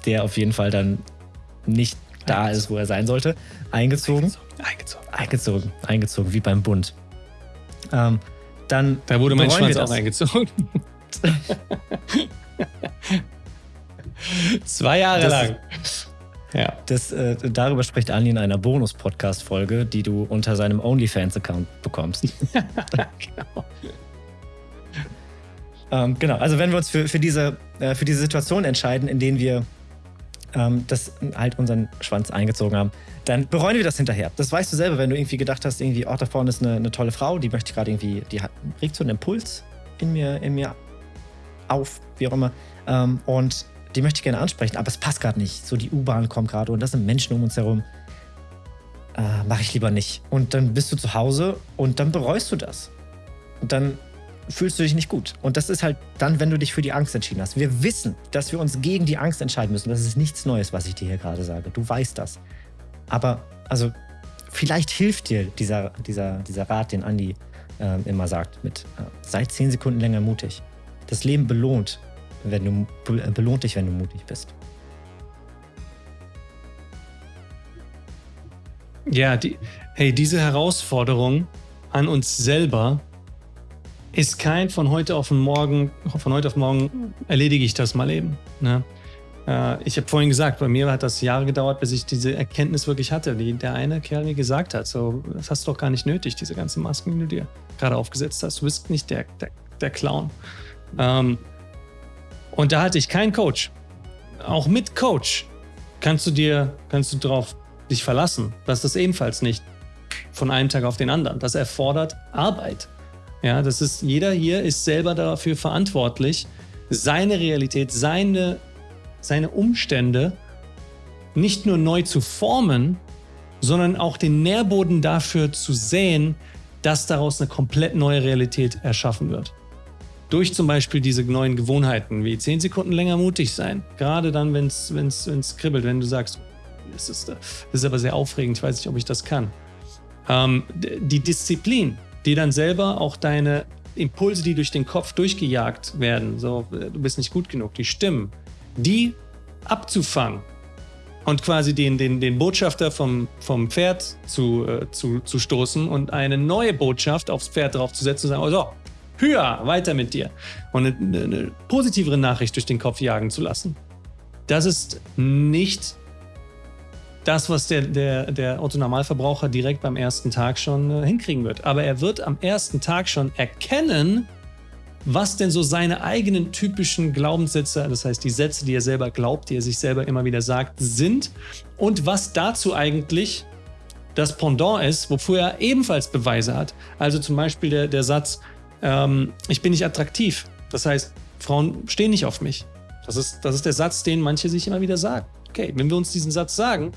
der auf jeden Fall dann nicht da ist, wo er sein sollte, eingezogen. Eingezogen. Eingezogen, eingezogen, wie beim Bund. Ähm, dann da wurde mein Schwanz auch eingezogen. (laughs) Zwei Jahre das, lang. Ja. Das, äh, darüber spricht Andi in einer Bonus-Podcast-Folge, die du unter seinem OnlyFans-Account bekommst. (laughs) genau. ähm, genau, also wenn wir uns für, für, diese, äh, für diese Situation entscheiden, in denen wir ähm, das halt unseren Schwanz eingezogen haben, dann bereuen wir das hinterher. Das weißt du selber, wenn du irgendwie gedacht hast, irgendwie, oh, da vorne ist eine, eine tolle Frau, die möchte gerade irgendwie, die hat, regt so einen Impuls in mir, in mir auf, wie auch immer. Ähm, und die möchte ich gerne ansprechen, aber es passt gerade nicht. So die U-Bahn kommt gerade und da sind Menschen um uns herum. Äh, Mache ich lieber nicht. Und dann bist du zu Hause und dann bereust du das. Und dann fühlst du dich nicht gut. Und das ist halt dann, wenn du dich für die Angst entschieden hast. Wir wissen, dass wir uns gegen die Angst entscheiden müssen. Das ist nichts Neues, was ich dir hier gerade sage. Du weißt das. Aber, also, vielleicht hilft dir dieser, dieser, dieser Rat, den Andi äh, immer sagt, mit äh, sei zehn Sekunden länger mutig. Das Leben belohnt, wenn du, äh, belohnt dich, wenn du mutig bist. Ja, die, hey, diese Herausforderung an uns selber ist kein von heute auf morgen, von heute auf morgen erledige ich das mal eben. Ne? Äh, ich habe vorhin gesagt, bei mir hat das Jahre gedauert, bis ich diese Erkenntnis wirklich hatte, wie der eine Kerl mir gesagt hat. So, das hast du doch gar nicht nötig, diese ganzen Masken, die du dir gerade aufgesetzt hast. Du bist nicht der, der, der Clown. Ähm, und da hatte ich keinen Coach. Auch mit Coach kannst du dir, kannst du drauf dich verlassen. Das ist das ebenfalls nicht von einem Tag auf den anderen. Das erfordert Arbeit. Ja, das ist, jeder hier ist selber dafür verantwortlich, seine Realität, seine, seine Umstände nicht nur neu zu formen, sondern auch den Nährboden dafür zu säen, dass daraus eine komplett neue Realität erschaffen wird. Durch zum Beispiel diese neuen Gewohnheiten, wie 10 Sekunden länger mutig sein. Gerade dann, wenn es kribbelt, wenn du sagst, das ist, das ist aber sehr aufregend, ich weiß nicht, ob ich das kann. Ähm, die Disziplin, die dann selber auch deine Impulse, die durch den Kopf durchgejagt werden, so du bist nicht gut genug, die Stimmen, die abzufangen und quasi den, den, den Botschafter vom, vom Pferd zu, äh, zu, zu stoßen und eine neue Botschaft aufs Pferd draufzusetzen und sagen, oh so, höher, weiter mit dir. Und eine, eine positivere Nachricht durch den Kopf jagen zu lassen. Das ist nicht das, was der, der, der Otto-Normalverbraucher direkt beim ersten Tag schon äh, hinkriegen wird. Aber er wird am ersten Tag schon erkennen, was denn so seine eigenen typischen Glaubenssätze, das heißt die Sätze, die er selber glaubt, die er sich selber immer wieder sagt, sind und was dazu eigentlich das Pendant ist, wofür er ebenfalls Beweise hat. Also zum Beispiel der, der Satz, ähm, ich bin nicht attraktiv. Das heißt, Frauen stehen nicht auf mich. Das ist, das ist der Satz, den manche sich immer wieder sagen. Okay, wenn wir uns diesen Satz sagen,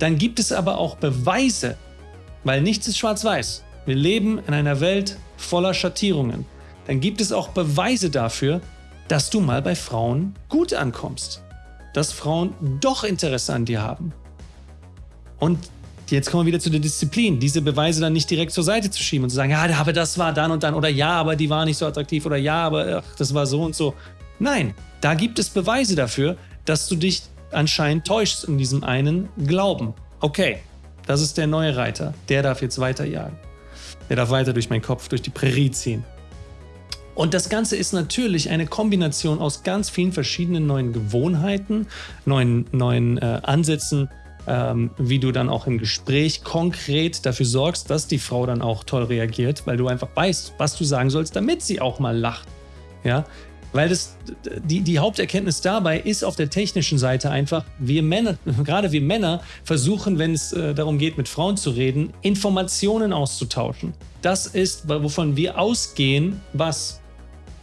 dann gibt es aber auch Beweise, weil nichts ist schwarz-weiß. Wir leben in einer Welt voller Schattierungen. Dann gibt es auch Beweise dafür, dass du mal bei Frauen gut ankommst. Dass Frauen doch Interesse an dir haben. Und jetzt kommen wir wieder zu der Disziplin, diese Beweise dann nicht direkt zur Seite zu schieben und zu sagen, ja, aber das war dann und dann oder ja, aber die war nicht so attraktiv oder ja, aber ach, das war so und so. Nein, da gibt es Beweise dafür, dass du dich anscheinend täuscht in diesem einen Glauben. Okay, das ist der neue Reiter. Der darf jetzt weiterjagen. Der darf weiter durch meinen Kopf, durch die Prärie ziehen. Und das Ganze ist natürlich eine Kombination aus ganz vielen verschiedenen neuen Gewohnheiten, neuen, neuen äh, Ansätzen, ähm, wie du dann auch im Gespräch konkret dafür sorgst, dass die Frau dann auch toll reagiert, weil du einfach weißt, was du sagen sollst, damit sie auch mal lacht. Ja, weil das, die, die Haupterkenntnis dabei ist auf der technischen Seite einfach, wir Männer, (laughs) gerade wir Männer, versuchen, wenn es äh, darum geht, mit Frauen zu reden, Informationen auszutauschen. Das ist, wovon wir ausgehen, was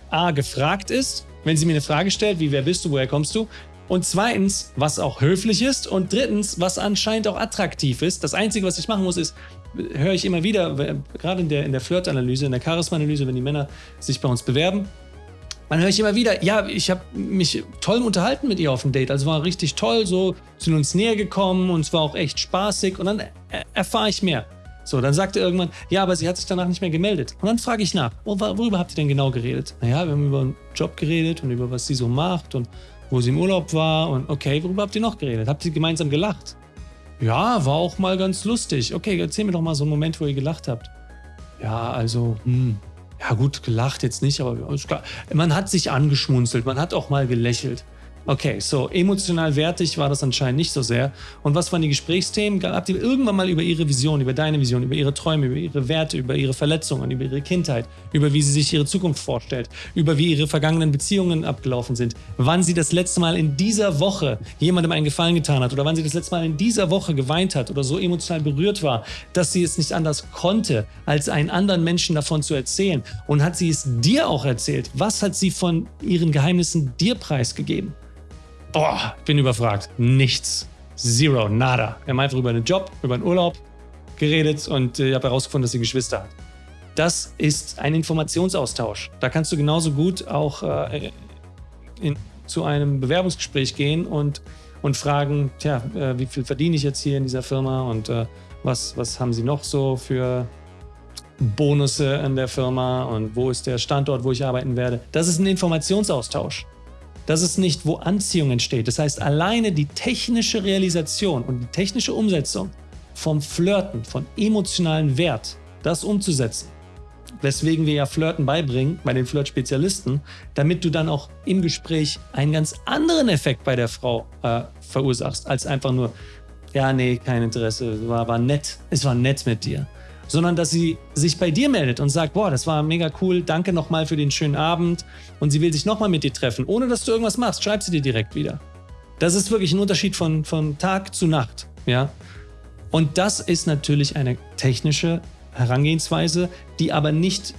A gefragt ist, wenn sie mir eine Frage stellt, wie wer bist du, woher kommst du? Und zweitens, was auch höflich ist. Und drittens, was anscheinend auch attraktiv ist. Das Einzige, was ich machen muss, ist, höre ich immer wieder, gerade in der, in der Flirt-Analyse, in der Charisma-Analyse, wenn die Männer sich bei uns bewerben, man höre ich immer wieder, ja, ich habe mich toll unterhalten mit ihr auf dem Date. Also war richtig toll, so sind uns näher gekommen und es war auch echt spaßig. Und dann erfahre ich mehr. So, dann sagt er irgendwann, ja, aber sie hat sich danach nicht mehr gemeldet. Und dann frage ich nach, worüber habt ihr denn genau geredet? Naja, wir haben über einen Job geredet und über was sie so macht und wo sie im Urlaub war. Und okay, worüber habt ihr noch geredet? Habt ihr gemeinsam gelacht? Ja, war auch mal ganz lustig. Okay, erzähl mir doch mal so einen Moment, wo ihr gelacht habt. Ja, also, hm, ja gut, gelacht jetzt nicht, aber man hat sich angeschmunzelt, man hat auch mal gelächelt. Okay, so emotional wertig war das anscheinend nicht so sehr. Und was waren die Gesprächsthemen? Habt ihr irgendwann mal über ihre Vision, über deine Vision, über ihre Träume, über ihre Werte, über ihre Verletzungen, über ihre Kindheit, über wie sie sich ihre Zukunft vorstellt, über wie ihre vergangenen Beziehungen abgelaufen sind, wann sie das letzte Mal in dieser Woche jemandem einen Gefallen getan hat oder wann sie das letzte Mal in dieser Woche geweint hat oder so emotional berührt war, dass sie es nicht anders konnte, als einen anderen Menschen davon zu erzählen. Und hat sie es dir auch erzählt? Was hat sie von ihren Geheimnissen dir preisgegeben? Boah, bin überfragt. Nichts. Zero, nada. Wir haben einfach über einen Job, über einen Urlaub geredet und äh, ich habe herausgefunden, dass sie Geschwister hat. Das ist ein Informationsaustausch. Da kannst du genauso gut auch äh, in, zu einem Bewerbungsgespräch gehen und, und fragen, tja, äh, wie viel verdiene ich jetzt hier in dieser Firma und äh, was, was haben sie noch so für Bonusse an der Firma und wo ist der Standort, wo ich arbeiten werde. Das ist ein Informationsaustausch. Das ist nicht, wo Anziehung entsteht. Das heißt, alleine die technische Realisation und die technische Umsetzung vom Flirten, von emotionalen Wert, das umzusetzen, weswegen wir ja Flirten beibringen bei den Flirt-Spezialisten, damit du dann auch im Gespräch einen ganz anderen Effekt bei der Frau äh, verursachst, als einfach nur, ja, nee, kein Interesse, war, war nett, es war nett mit dir sondern dass sie sich bei dir meldet und sagt, boah, das war mega cool, danke nochmal für den schönen Abend und sie will sich nochmal mit dir treffen, ohne dass du irgendwas machst, schreib sie dir direkt wieder. Das ist wirklich ein Unterschied von, von Tag zu Nacht, ja. Und das ist natürlich eine technische Herangehensweise, die aber nicht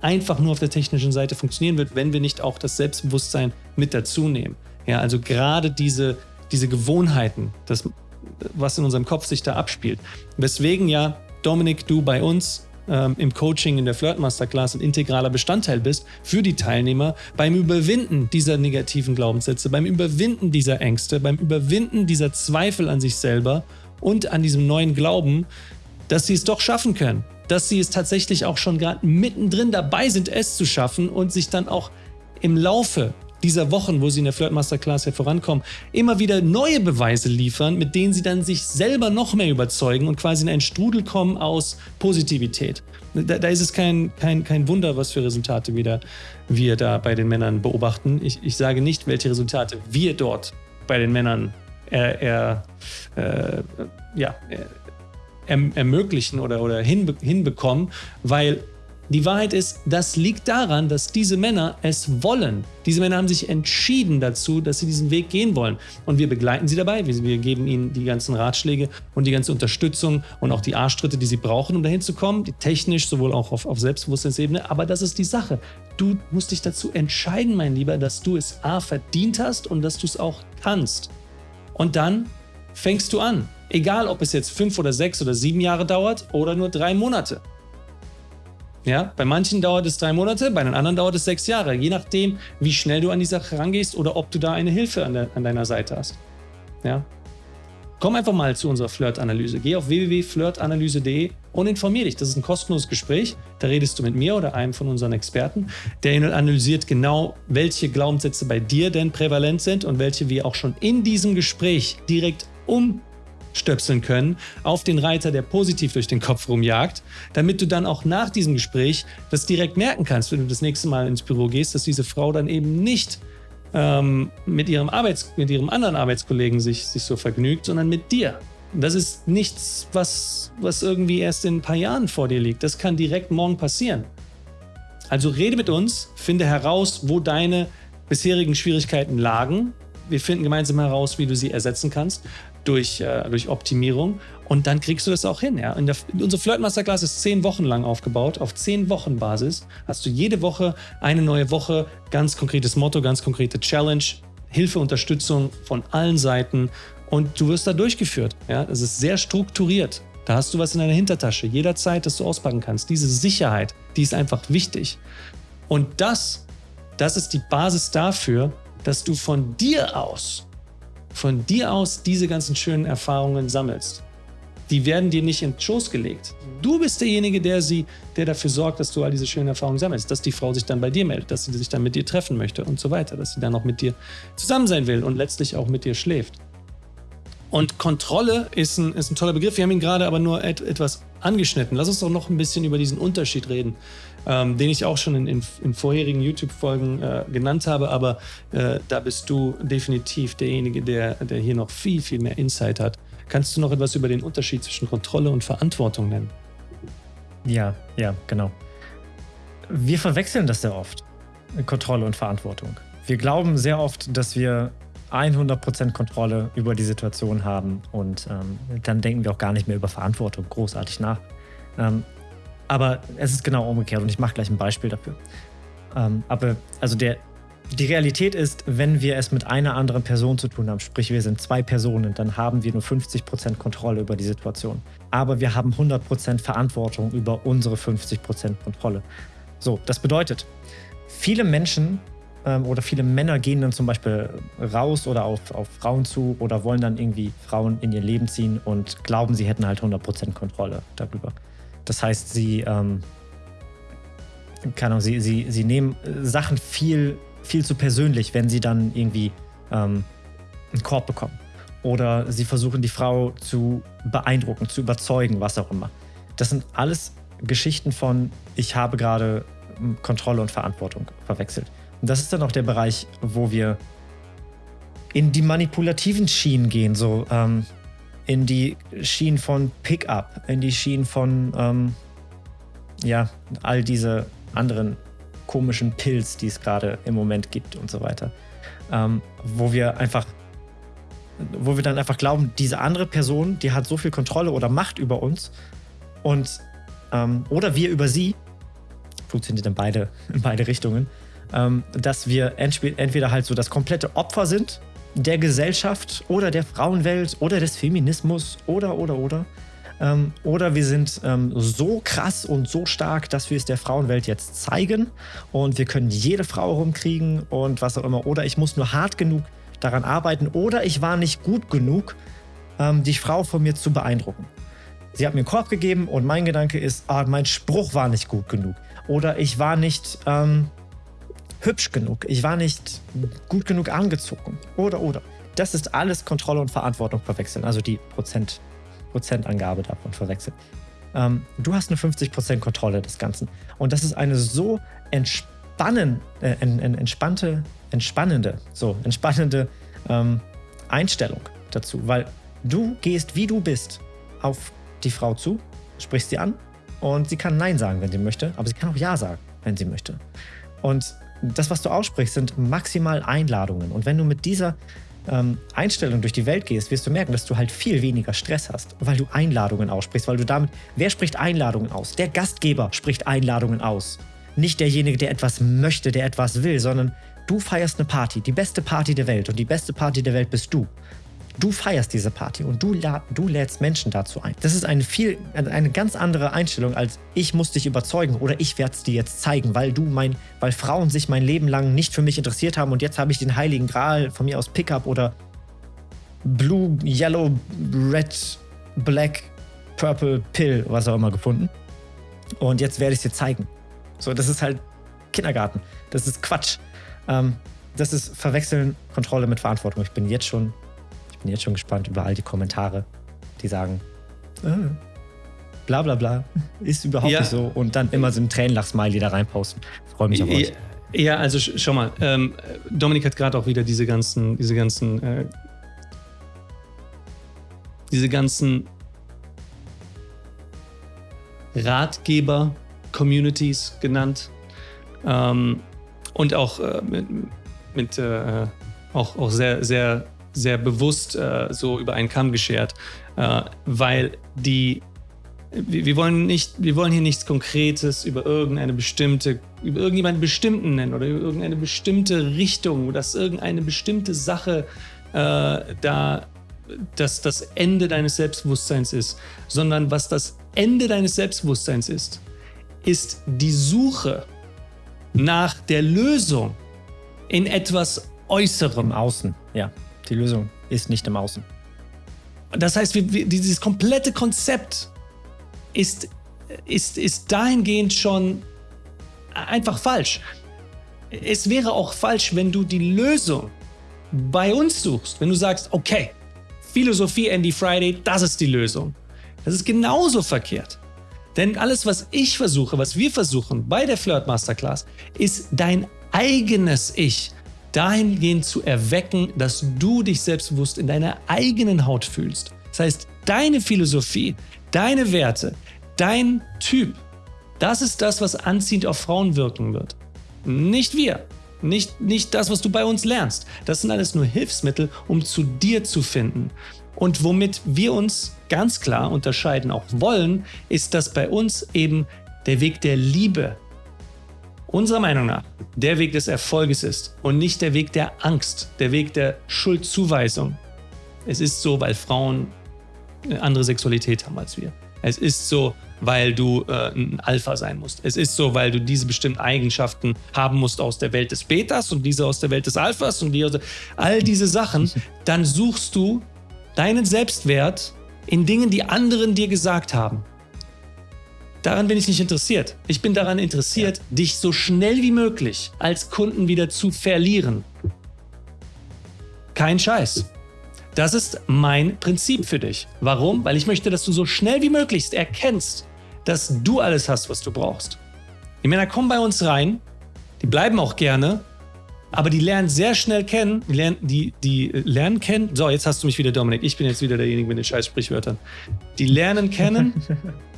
einfach nur auf der technischen Seite funktionieren wird, wenn wir nicht auch das Selbstbewusstsein mit dazu nehmen. Ja, also gerade diese, diese Gewohnheiten, das, was in unserem Kopf sich da abspielt. Weswegen ja Dominik, du bei uns ähm, im Coaching in der Flirt Masterclass ein integraler Bestandteil bist für die Teilnehmer beim Überwinden dieser negativen Glaubenssätze, beim Überwinden dieser Ängste, beim Überwinden dieser Zweifel an sich selber und an diesem neuen Glauben, dass sie es doch schaffen können, dass sie es tatsächlich auch schon gerade mittendrin dabei sind, es zu schaffen und sich dann auch im Laufe dieser Wochen, wo sie in der Flirt Masterclass ja vorankommen, immer wieder neue Beweise liefern, mit denen sie dann sich selber noch mehr überzeugen und quasi in einen Strudel kommen aus Positivität. Da, da ist es kein, kein, kein Wunder, was für Resultate wieder wir da bei den Männern beobachten. Ich, ich sage nicht, welche Resultate wir dort bei den Männern er, er, äh, ja, er, ermöglichen oder, oder hinbe hinbekommen, weil die Wahrheit ist, das liegt daran, dass diese Männer es wollen. Diese Männer haben sich entschieden dazu, dass sie diesen Weg gehen wollen. Und wir begleiten sie dabei. Wir, geben ihnen die ganzen Ratschläge und die ganze Unterstützung und auch die Arschtritte, die sie brauchen, um dahin zu kommen. Technisch, sowohl auch auf, auf Selbstbewusstseinsebene. Aber das ist die Sache. Du musst dich dazu entscheiden, mein Lieber, dass du es A verdient hast und dass du es auch kannst. Und dann fängst du an. Egal, ob es jetzt fünf oder sechs oder sieben Jahre dauert oder nur drei Monate. Ja, bei manchen dauert es drei Monate, bei den anderen dauert es sechs Jahre, je nachdem, wie schnell du an die Sache rangehst oder ob du da eine Hilfe an, der, an deiner Seite hast. Ja. Komm einfach mal zu unserer Flirt-Analyse. Geh auf www.flirtanalyse.de und informier dich. Das ist ein kostenloses Gespräch. Da redest du mit mir oder einem von unseren Experten. Der analysiert genau, welche Glaubenssätze bei dir denn prävalent sind und welche wir auch schon in diesem Gespräch direkt um stöpseln können auf den Reiter, der positiv durch den Kopf rumjagt, damit du dann auch nach diesem Gespräch das direkt merken kannst, wenn du das nächste Mal ins Büro gehst, dass diese Frau dann eben nicht ähm, mit, ihrem Arbeits-, mit ihrem anderen Arbeitskollegen sich, sich so vergnügt, sondern mit dir. Das ist nichts, was, was irgendwie erst in ein paar Jahren vor dir liegt. Das kann direkt morgen passieren. Also rede mit uns, finde heraus, wo deine bisherigen Schwierigkeiten lagen. Wir finden gemeinsam heraus, wie du sie ersetzen kannst durch, äh, durch Optimierung und dann kriegst du das auch hin. Ja? In der, unsere Flirt Masterclass ist zehn Wochen lang aufgebaut. Auf zehn Wochen Basis hast du jede Woche eine neue Woche, ganz konkretes Motto, ganz konkrete Challenge, Hilfe, Unterstützung von allen Seiten und du wirst da durchgeführt. Ja? Es ist sehr strukturiert. Da hast du was in deiner Hintertasche, jederzeit, das du auspacken kannst. Diese Sicherheit, die ist einfach wichtig. Und das, das ist die Basis dafür, dass du von dir aus von dir aus diese ganzen schönen Erfahrungen sammelst. Die werden dir nicht in den Schoß gelegt. Du bist derjenige, der, sie, der dafür sorgt, dass du all diese schönen Erfahrungen sammelst, dass die Frau sich dann bei dir meldet, dass sie sich dann mit dir treffen möchte und so weiter, dass sie dann auch mit dir zusammen sein will und letztlich auch mit dir schläft. Und Kontrolle ist ein, ist ein toller Begriff. Wir haben ihn gerade aber nur et, etwas angeschnitten. Lass uns doch noch ein bisschen über diesen Unterschied reden, ähm, den ich auch schon in, in, in vorherigen YouTube-Folgen äh, genannt habe. Aber äh, da bist du definitiv derjenige, der, der hier noch viel, viel mehr Insight hat. Kannst du noch etwas über den Unterschied zwischen Kontrolle und Verantwortung nennen? Ja, ja, genau. Wir verwechseln das sehr oft, Kontrolle und Verantwortung. Wir glauben sehr oft, dass wir 100% Kontrolle über die Situation haben und ähm, dann denken wir auch gar nicht mehr über Verantwortung großartig nach. Ähm, aber es ist genau umgekehrt und ich mache gleich ein Beispiel dafür. Ähm, aber also der die Realität ist, wenn wir es mit einer anderen Person zu tun haben, sprich wir sind zwei Personen, dann haben wir nur 50% Kontrolle über die Situation. Aber wir haben 100% Verantwortung über unsere 50% Kontrolle. So, das bedeutet, viele Menschen ähm, oder viele Männer gehen dann zum Beispiel raus oder auf, auf Frauen zu oder wollen dann irgendwie Frauen in ihr Leben ziehen und glauben, sie hätten halt 100% Kontrolle darüber. Das heißt, sie, ähm, keine Ahnung, sie, sie, sie nehmen Sachen viel viel zu persönlich, wenn sie dann irgendwie ähm, einen Korb bekommen. Oder sie versuchen die Frau zu beeindrucken, zu überzeugen, was auch immer. Das sind alles Geschichten von, ich habe gerade hm, Kontrolle und Verantwortung verwechselt. Und das ist dann auch der Bereich, wo wir in die manipulativen Schienen gehen, so ähm, in die Schienen von Pickup, in die Schienen von ähm, ja, all diese anderen komischen Pilz, die es gerade im Moment gibt und so weiter. Ähm, wo wir einfach, wo wir dann einfach glauben, diese andere Person, die hat so viel Kontrolle oder Macht über uns und ähm, oder wir über sie, funktioniert in beide, in beide Richtungen, ähm, dass wir entweder halt so das komplette Opfer sind der Gesellschaft oder der Frauenwelt oder des Feminismus oder oder oder ähm, oder wir sind ähm, so krass und so stark, dass wir es der Frauenwelt jetzt zeigen und wir können jede Frau rumkriegen und was auch immer. Oder ich muss nur hart genug daran arbeiten oder ich war nicht gut genug, ähm, die Frau von mir zu beeindrucken. Sie hat mir einen Korb gegeben und mein Gedanke ist, ah, mein Spruch war nicht gut genug. Oder ich war nicht ähm, hübsch genug. Ich war nicht gut genug angezogen. Oder, oder. Das ist alles Kontrolle und Verantwortung verwechseln. Also die Prozent Prozentangabe davon verwechselt. Ähm, du hast eine 50% Kontrolle des Ganzen. Und das ist eine so entspannen, äh, entspannte, entspannende, so entspannende ähm, Einstellung dazu, weil du gehst, wie du bist, auf die Frau zu, sprichst sie an und sie kann Nein sagen, wenn sie möchte, aber sie kann auch Ja sagen, wenn sie möchte. Und das, was du aussprichst, sind maximal Einladungen. Und wenn du mit dieser ähm, Einstellung durch die Welt gehst, wirst du merken, dass du halt viel weniger Stress hast, weil du Einladungen aussprichst, weil du damit, wer spricht Einladungen aus? Der Gastgeber spricht Einladungen aus. Nicht derjenige, der etwas möchte, der etwas will, sondern du feierst eine Party, die beste Party der Welt und die beste Party der Welt bist du. Du feierst diese Party und du, du lädst Menschen dazu ein. Das ist eine viel, eine ganz andere Einstellung als ich muss dich überzeugen oder ich werde es dir jetzt zeigen, weil du mein, weil Frauen sich mein Leben lang nicht für mich interessiert haben und jetzt habe ich den heiligen Gral von mir aus Pickup oder Blue, Yellow, Red, Black, Purple, Pill, was auch immer gefunden. Und jetzt werde ich es dir zeigen. So, das ist halt Kindergarten. Das ist Quatsch. Ähm, das ist Verwechseln Kontrolle mit Verantwortung. Ich bin jetzt schon bin jetzt schon gespannt über all die Kommentare, die sagen, äh, bla bla bla, ist überhaupt ja. nicht so. Und dann immer so ein Tränenlach-Smiley da reinposten. Freue mich auf euch. Ja, also schau mal, ähm, Dominik hat gerade auch wieder diese ganzen, diese ganzen, äh, diese ganzen Ratgeber-Communities genannt. Ähm, und auch äh, mit, mit äh, auch, auch sehr, sehr sehr bewusst äh, so über einen Kamm geschert, äh, weil die wir, wollen nicht, wir wollen hier nichts Konkretes über irgendeine bestimmte, über irgendjemanden bestimmten nennen oder über irgendeine bestimmte Richtung, dass irgendeine bestimmte Sache äh, da dass das Ende deines Selbstbewusstseins ist, sondern was das Ende deines Selbstbewusstseins ist, ist die Suche nach der Lösung in etwas Äußerem. Im Außen, ja. Die Lösung ist nicht im Außen. Das heißt, wir, wir, dieses komplette Konzept ist, ist, ist dahingehend schon einfach falsch. Es wäre auch falsch, wenn du die Lösung bei uns suchst, wenn du sagst, okay, Philosophie Andy Friday, das ist die Lösung. Das ist genauso verkehrt. Denn alles, was ich versuche, was wir versuchen bei der Flirt Masterclass, ist dein eigenes Ich dahingehend zu erwecken, dass du dich selbstbewusst in deiner eigenen Haut fühlst. Das heißt, deine Philosophie, deine Werte, dein Typ, das ist das, was anziehend auf Frauen wirken wird. Nicht wir. Nicht, nicht das, was du bei uns lernst. Das sind alles nur Hilfsmittel, um zu dir zu finden. Und womit wir uns ganz klar unterscheiden auch wollen, ist, dass bei uns eben der Weg der Liebe unserer Meinung nach der Weg des Erfolges ist und nicht der Weg der Angst, der Weg der Schuldzuweisung. Es ist so, weil Frauen eine andere Sexualität haben als wir. Es ist so, weil du äh, ein Alpha sein musst. Es ist so, weil du diese bestimmten Eigenschaften haben musst aus der Welt des Betas und diese aus der Welt des Alphas und die aus der, all diese Sachen. Dann suchst du deinen Selbstwert in Dingen, die anderen dir gesagt haben. Daran bin ich nicht interessiert. Ich bin daran interessiert, ja. dich so schnell wie möglich als Kunden wieder zu verlieren. Kein Scheiß. Das ist mein Prinzip für dich. Warum? Weil ich möchte, dass du so schnell wie möglich erkennst, dass du alles hast, was du brauchst. Die Männer kommen bei uns rein, die bleiben auch gerne, aber die lernen sehr schnell kennen, die lernen, die, die lernen kennen. So, jetzt hast du mich wieder, Dominik. Ich bin jetzt wieder derjenige mit den scheiß Sprichwörtern. Die lernen kennen. (laughs)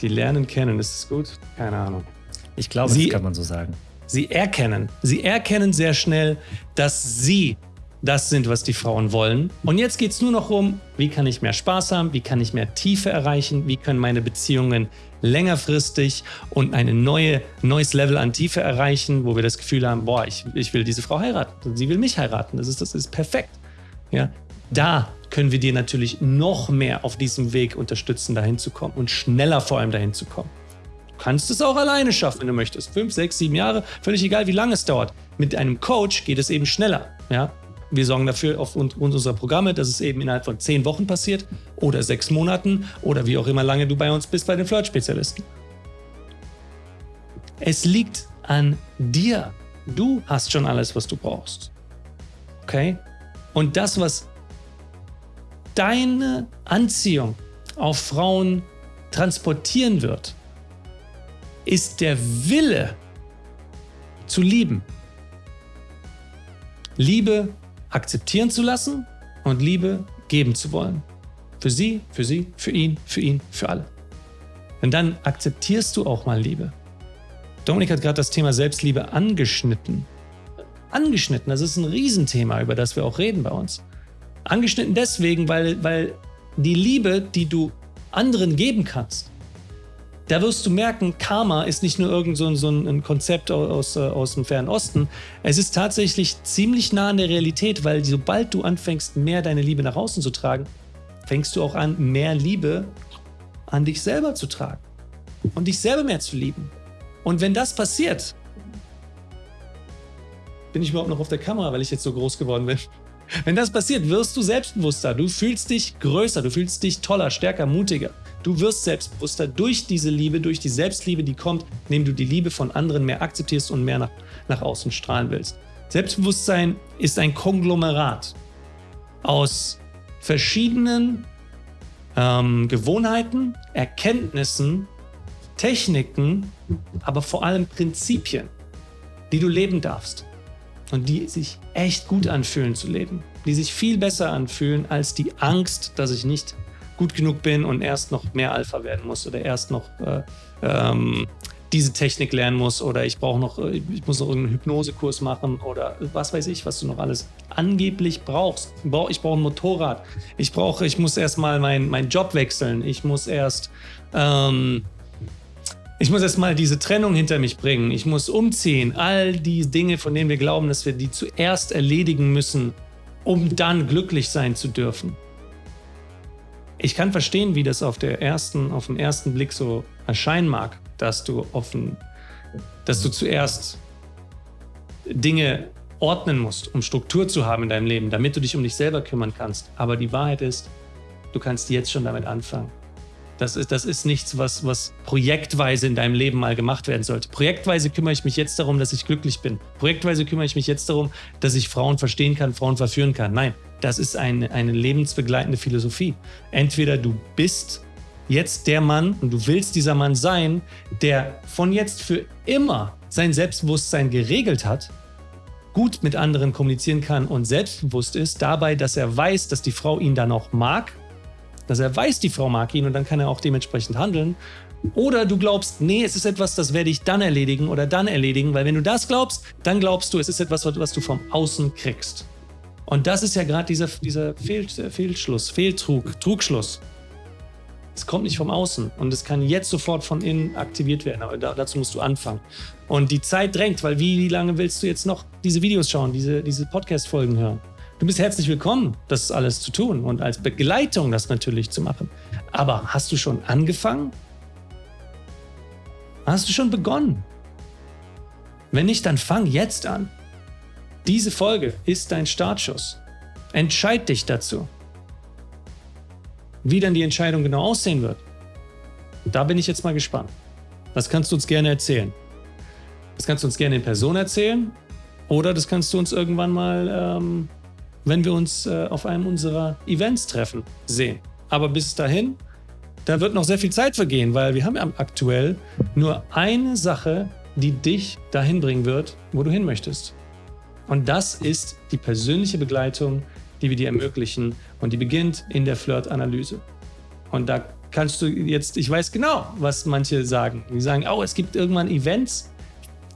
die lernen kennen, ist es gut? Keine Ahnung. Ich glaube, sie, das kann man so sagen. Sie erkennen. Sie erkennen sehr schnell, dass sie das sind, was die Frauen wollen. Und jetzt geht es nur noch um, wie kann ich mehr Spaß haben, wie kann ich mehr Tiefe erreichen, wie können meine Beziehungen längerfristig und ein neue, neues Level an Tiefe erreichen, wo wir das Gefühl haben, boah, ich, ich will diese Frau heiraten, sie will mich heiraten, das ist, das ist perfekt. Ja, da können wir dir natürlich noch mehr auf diesem Weg unterstützen, dahin zu kommen und schneller vor allem dahin zu kommen. Du kannst es auch alleine schaffen, wenn du möchtest. Fünf, sechs, sieben Jahre, völlig egal, wie lange es dauert. Mit einem Coach geht es eben schneller. Ja? Wir sorgen dafür aufgrund unserer Programme, dass es eben innerhalb von zehn Wochen passiert oder sechs Monaten oder wie auch immer lange du bei uns bist bei den Flirt-Spezialisten. Es liegt an dir. Du hast schon alles, was du brauchst. Okay? Und das, was deine Anziehung auf Frauen transportieren wird, ist der Wille zu lieben. Liebe akzeptieren zu lassen und Liebe geben zu wollen. Für sie, für sie, für ihn, für ihn, für alle. Denn dann akzeptierst du auch mal Liebe. Dominik hat gerade das Thema Selbstliebe angeschnitten. Angeschnitten, das ist ein Riesenthema, über das wir auch reden bei uns. Angeschnitten deswegen, weil, weil die Liebe, die du anderen geben kannst, da wirst du merken, Karma ist nicht nur irgend so, so ein Konzept aus, äh, aus dem Fernen Osten. Es ist tatsächlich ziemlich nah an der Realität, weil sobald du anfängst, mehr deine Liebe nach außen zu tragen, fängst du auch an, mehr Liebe an dich selber zu tragen und dich selber mehr zu lieben. Und wenn das passiert, bin ich überhaupt noch auf der Kamera, weil ich jetzt so groß geworden bin. Wenn das passiert, wirst du selbstbewusster, du fühlst dich größer, du fühlst dich toller, stärker, mutiger. Du wirst selbstbewusster durch diese Liebe, durch die Selbstliebe, die kommt, indem du die Liebe von anderen mehr akzeptierst und mehr nach, nach außen strahlen willst. Selbstbewusstsein ist ein Konglomerat aus verschiedenen ähm, Gewohnheiten, Erkenntnissen, Techniken, aber vor allem Prinzipien, die du leben darfst und die sich echt gut anfühlen zu leben, die sich viel besser anfühlen als die Angst, dass ich nicht gut genug bin und erst noch mehr Alpha werden muss oder erst noch äh, ähm, diese Technik lernen muss oder ich brauche noch, äh, ich muss noch irgendeinen Hypnosekurs machen oder was weiß ich, was du noch alles angeblich brauchst. Ich brauche ein Motorrad. Ich brauche, ich muss erst mal meinen mein Job wechseln. Ich muss erst, ähm, ich muss erst mal diese Trennung hinter mich bringen. Ich muss umziehen. All die Dinge, von denen wir glauben, dass wir die zuerst erledigen müssen, um dann glücklich sein zu dürfen. Ich kann verstehen, wie das auf, der ersten, auf den ersten Blick so erscheinen mag, dass du offen, dass du zuerst Dinge ordnen musst, um Struktur zu haben in deinem Leben, damit du dich um dich selber kümmern kannst. Aber die Wahrheit ist, du kannst jetzt schon damit anfangen. Das ist, das ist nichts, was, was projektweise in deinem Leben mal gemacht werden sollte. Projektweise kümmere ich mich jetzt darum, dass ich glücklich bin. Projektweise kümmere ich mich jetzt darum, dass ich Frauen verstehen kann, Frauen verführen kann. Nein, das ist eine, eine lebensbegleitende Philosophie. Entweder du bist jetzt der Mann und du willst dieser Mann sein, der von jetzt für immer sein Selbstbewusstsein geregelt hat, gut mit anderen kommunizieren kann und selbstbewusst ist, dabei, dass er weiß, dass die Frau ihn dann auch mag dass er weiß, die Frau mag ihn und dann kann er auch dementsprechend handeln. Oder du glaubst, nee, es ist etwas, das werde ich dann erledigen oder dann erledigen, weil wenn du das glaubst, dann glaubst du, es ist etwas, was du vom Außen kriegst. Und das ist ja gerade dieser, dieser Fehl, Fehlschluss, Fehltrug, Trugschluss. Es kommt nicht vom Außen und es kann jetzt sofort von innen aktiviert werden. Aber da, dazu musst du anfangen. Und die Zeit drängt, weil wie, lange willst du jetzt noch diese Videos schauen, diese, diese Podcast-Folgen hören? Du bist herzlich willkommen, das alles zu tun und als Begleitung das natürlich zu machen. Aber hast du schon angefangen? Hast du schon begonnen? Wenn nicht, dann fang jetzt an. Diese Folge ist dein Startschuss. Entscheid dich dazu. Wie dann die Entscheidung genau aussehen wird, da bin ich jetzt mal gespannt. Das kannst du uns gerne erzählen. Das kannst du uns gerne in Person erzählen oder das kannst du uns irgendwann mal, ähm, wenn wir uns äh, auf einem unserer Events treffen, sehen. Aber bis dahin, da wird noch sehr viel Zeit vergehen, weil wir haben aktuell nur eine Sache, die dich dahin bringen wird, wo du hin möchtest. Und das ist die persönliche Begleitung, die wir dir ermöglichen. Und die beginnt in der Flirt-Analyse. Und da kannst du jetzt, ich weiß genau, was manche sagen. Die sagen, oh, es gibt irgendwann Events,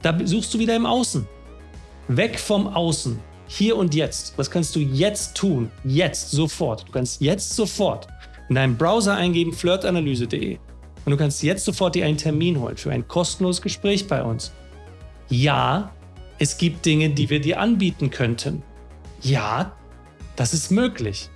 da suchst du wieder im Außen. Weg vom Außen. Hier und jetzt. Was kannst du jetzt tun? Jetzt, sofort. Du kannst jetzt sofort in deinem Browser eingeben flirtanalyse.de und du kannst jetzt sofort dir einen Termin holen für ein kostenloses Gespräch bei uns. Ja, es gibt Dinge, die wir dir anbieten könnten. Ja, das ist möglich.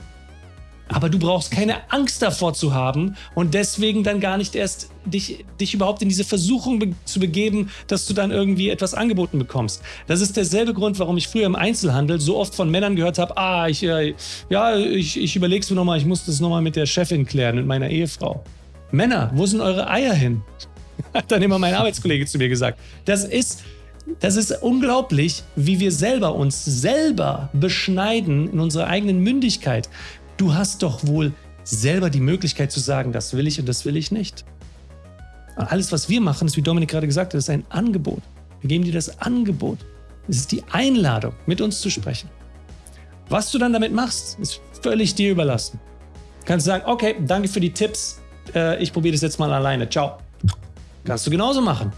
Aber du brauchst keine Angst davor zu haben und deswegen dann gar nicht erst dich, dich überhaupt in diese Versuchung be zu begeben, dass du dann irgendwie etwas angeboten bekommst. Das ist derselbe Grund, warum ich früher im Einzelhandel so oft von Männern gehört habe, ah, ich, äh, ja, ich, ich überleg's mir nochmal, ich muss das nochmal mit der Chefin klären, mit meiner Ehefrau. Männer, wo sind eure Eier hin? (laughs) Hat dann immer mein Arbeitskollege zu mir gesagt. Das ist, das ist unglaublich, wie wir selber uns selber beschneiden in unserer eigenen Mündigkeit. Du hast doch wohl selber die Möglichkeit zu sagen, das will ich und das will ich nicht. Alles, was wir machen, ist, wie Dominik gerade gesagt hat, ist ein Angebot. Wir geben dir das Angebot. Es ist die Einladung, mit uns zu sprechen. Was du dann damit machst, ist völlig dir überlassen. Du kannst sagen, okay, danke für die Tipps, äh, ich probiere das jetzt mal alleine, ciao. Kannst du genauso machen.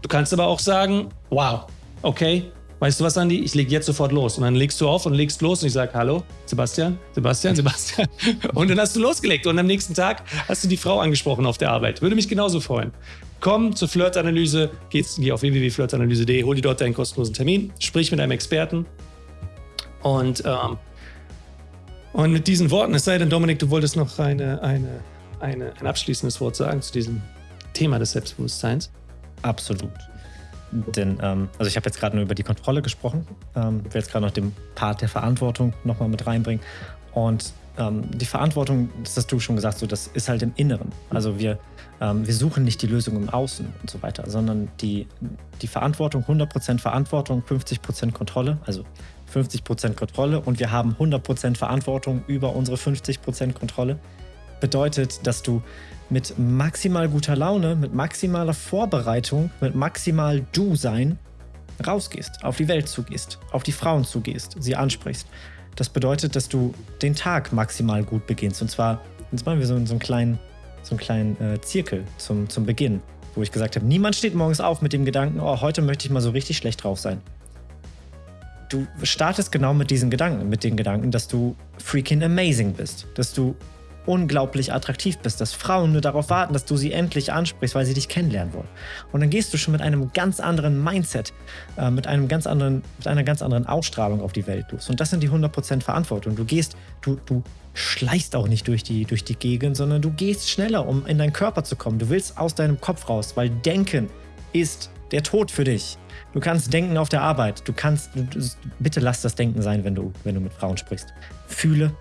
Du kannst aber auch sagen, wow, okay, weißt du was, Andi, ich lege jetzt sofort los. Und dann legst du auf und legst los und ich sage, hallo, Sebastian, Sebastian, Sebastian. (laughs) Und dann hast du losgelegt und am nächsten Tag hast du die Frau angesprochen auf der Arbeit. Würde mich genauso freuen. Komm zur Flirtanalyse, geh, geh auf www.flirtanalyse.de, hol dir dort deinen kostenlosen Termin, sprich mit einem Experten und, ähm, und mit diesen Worten, es sei denn, Dominik, du wolltest noch eine, eine, eine, ein abschließendes Wort sagen zu diesem Thema des Selbstbewusstseins. Absolut. Denn, ähm, also ich habe jetzt gerade nur über die Kontrolle gesprochen, ähm, will jetzt gerade noch den Part der Verantwortung nochmal mit reinbringen. Und ähm, die Verantwortung, das hast du schon gesagt, so, das ist halt im Inneren. Also wir, ähm, wir suchen nicht die Lösung im Außen und so weiter, sondern die, die Verantwortung, 100% Verantwortung, 50% Kontrolle, also 50% Kontrolle und wir haben 100% Verantwortung über unsere 50% Kontrolle. Bedeutet, dass du mit maximal guter Laune, mit maximaler Vorbereitung, mit maximal Du-Sein rausgehst, auf die Welt zugehst, auf die Frauen zugehst, sie ansprichst. Das bedeutet, dass du den Tag maximal gut beginnst. Und zwar, jetzt machen wir so, so einen kleinen, so einen kleinen äh, Zirkel zum, zum Beginn, wo ich gesagt habe, niemand steht morgens auf mit dem Gedanken, oh, heute möchte ich mal so richtig schlecht drauf sein. Du startest genau mit diesen Gedanken, mit den Gedanken, dass du freaking amazing bist, dass du unglaublich attraktiv bist, dass Frauen nur darauf warten, dass du sie endlich ansprichst, weil sie dich kennenlernen wollen. Und dann gehst du schon mit einem ganz anderen Mindset, äh, mit, einem ganz anderen, mit einer ganz anderen Ausstrahlung auf die Welt los. Und das sind die 100% Verantwortung. Du gehst, du, du schleichst auch nicht durch die, durch die Gegend, sondern du gehst schneller, um in deinen Körper zu kommen. Du willst aus deinem Kopf raus, weil Denken ist der Tod für dich. Du kannst denken auf der Arbeit. Du kannst, du, bitte lass das Denken sein, wenn du, wenn du mit Frauen sprichst. Fühle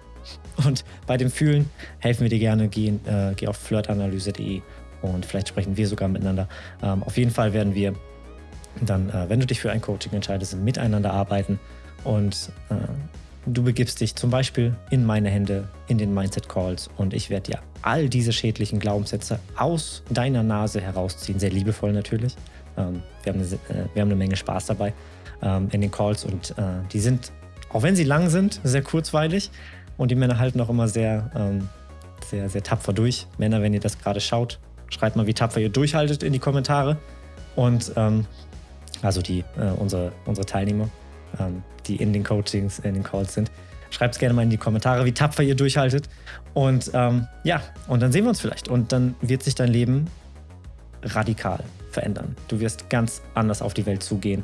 und bei dem Fühlen helfen wir dir gerne. Geh, äh, geh auf flirtanalyse.de und vielleicht sprechen wir sogar miteinander. Ähm, auf jeden Fall werden wir dann, äh, wenn du dich für ein Coaching entscheidest, miteinander arbeiten und äh, du begibst dich zum Beispiel in meine Hände, in den Mindset Calls und ich werde dir all diese schädlichen Glaubenssätze aus deiner Nase herausziehen, sehr liebevoll natürlich. Ähm, wir, haben eine, äh, wir haben eine Menge Spaß dabei ähm, in den Calls und äh, die sind, auch wenn sie lang sind, sehr kurzweilig. Und die Männer halten auch immer sehr, ähm, sehr, sehr tapfer durch. Männer, wenn ihr das gerade schaut, schreibt mal, wie tapfer ihr durchhaltet in die Kommentare. Und ähm, also die, äh, unsere, unsere Teilnehmer, ähm, die in den Coachings, in den Calls sind. Schreibt es gerne mal in die Kommentare, wie tapfer ihr durchhaltet. Und ähm, ja, und dann sehen wir uns vielleicht. Und dann wird sich dein Leben radikal verändern. Du wirst ganz anders auf die Welt zugehen.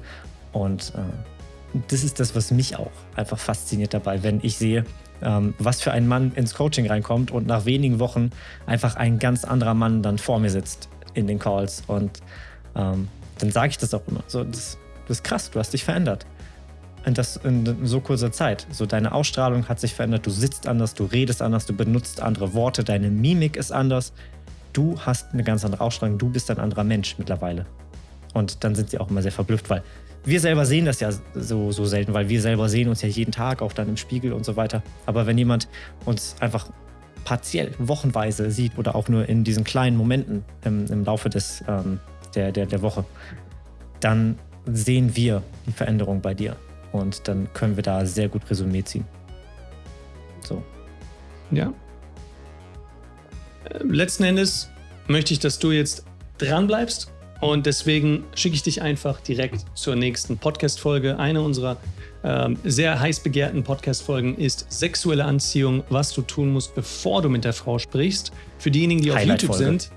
Und äh, das ist das, was mich auch einfach fasziniert dabei, wenn ich sehe, ähm, was für ein Mann ins Coaching reinkommt und nach wenigen Wochen einfach ein ganz anderer Mann dann vor mir sitzt in den Calls. Und ähm, dann sage ich das auch immer. So, das, das ist krass, du hast dich verändert. Und das in so kurzer Zeit. So deine Ausstrahlung hat sich verändert, du sitzt anders, du redest anders, du benutzt andere Worte, deine Mimik ist anders. Du hast eine ganz andere Ausstrahlung, du bist ein anderer Mensch mittlerweile. Und dann sind sie auch immer sehr verblüfft, weil wir selber sehen das ja so, so selten, weil wir selber sehen uns ja jeden Tag, auch dann im Spiegel und so weiter. Aber wenn jemand uns einfach partiell, wochenweise sieht oder auch nur in diesen kleinen Momenten im, im Laufe des, ähm, der, der, der Woche, dann sehen wir die Veränderung bei dir. Und dann können wir da sehr gut Resümee ziehen. So. Ja. Äh, letzten Endes möchte ich, dass du jetzt dran bleibst. Und deswegen schicke ich dich einfach direkt zur nächsten Podcast-Folge. Eine unserer ähm, sehr heiß begehrten Podcast-Folgen ist sexuelle Anziehung, was du tun musst, bevor du mit der Frau sprichst. Für diejenigen, die auf YouTube sind,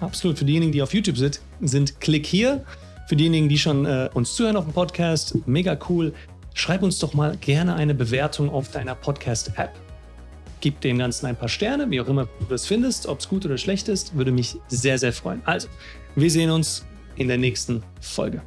absolut, für diejenigen, die auf YouTube sind, sind klick hier. Für diejenigen, die schon äh, uns zuhören auf dem Podcast, mega cool. Schreib uns doch mal gerne eine Bewertung auf deiner Podcast-App. Gib dem Ganzen ein paar Sterne, wie auch immer du es findest, ob es gut oder schlecht ist, würde mich sehr, sehr freuen. Also, wir sehen uns in der nächsten Folge.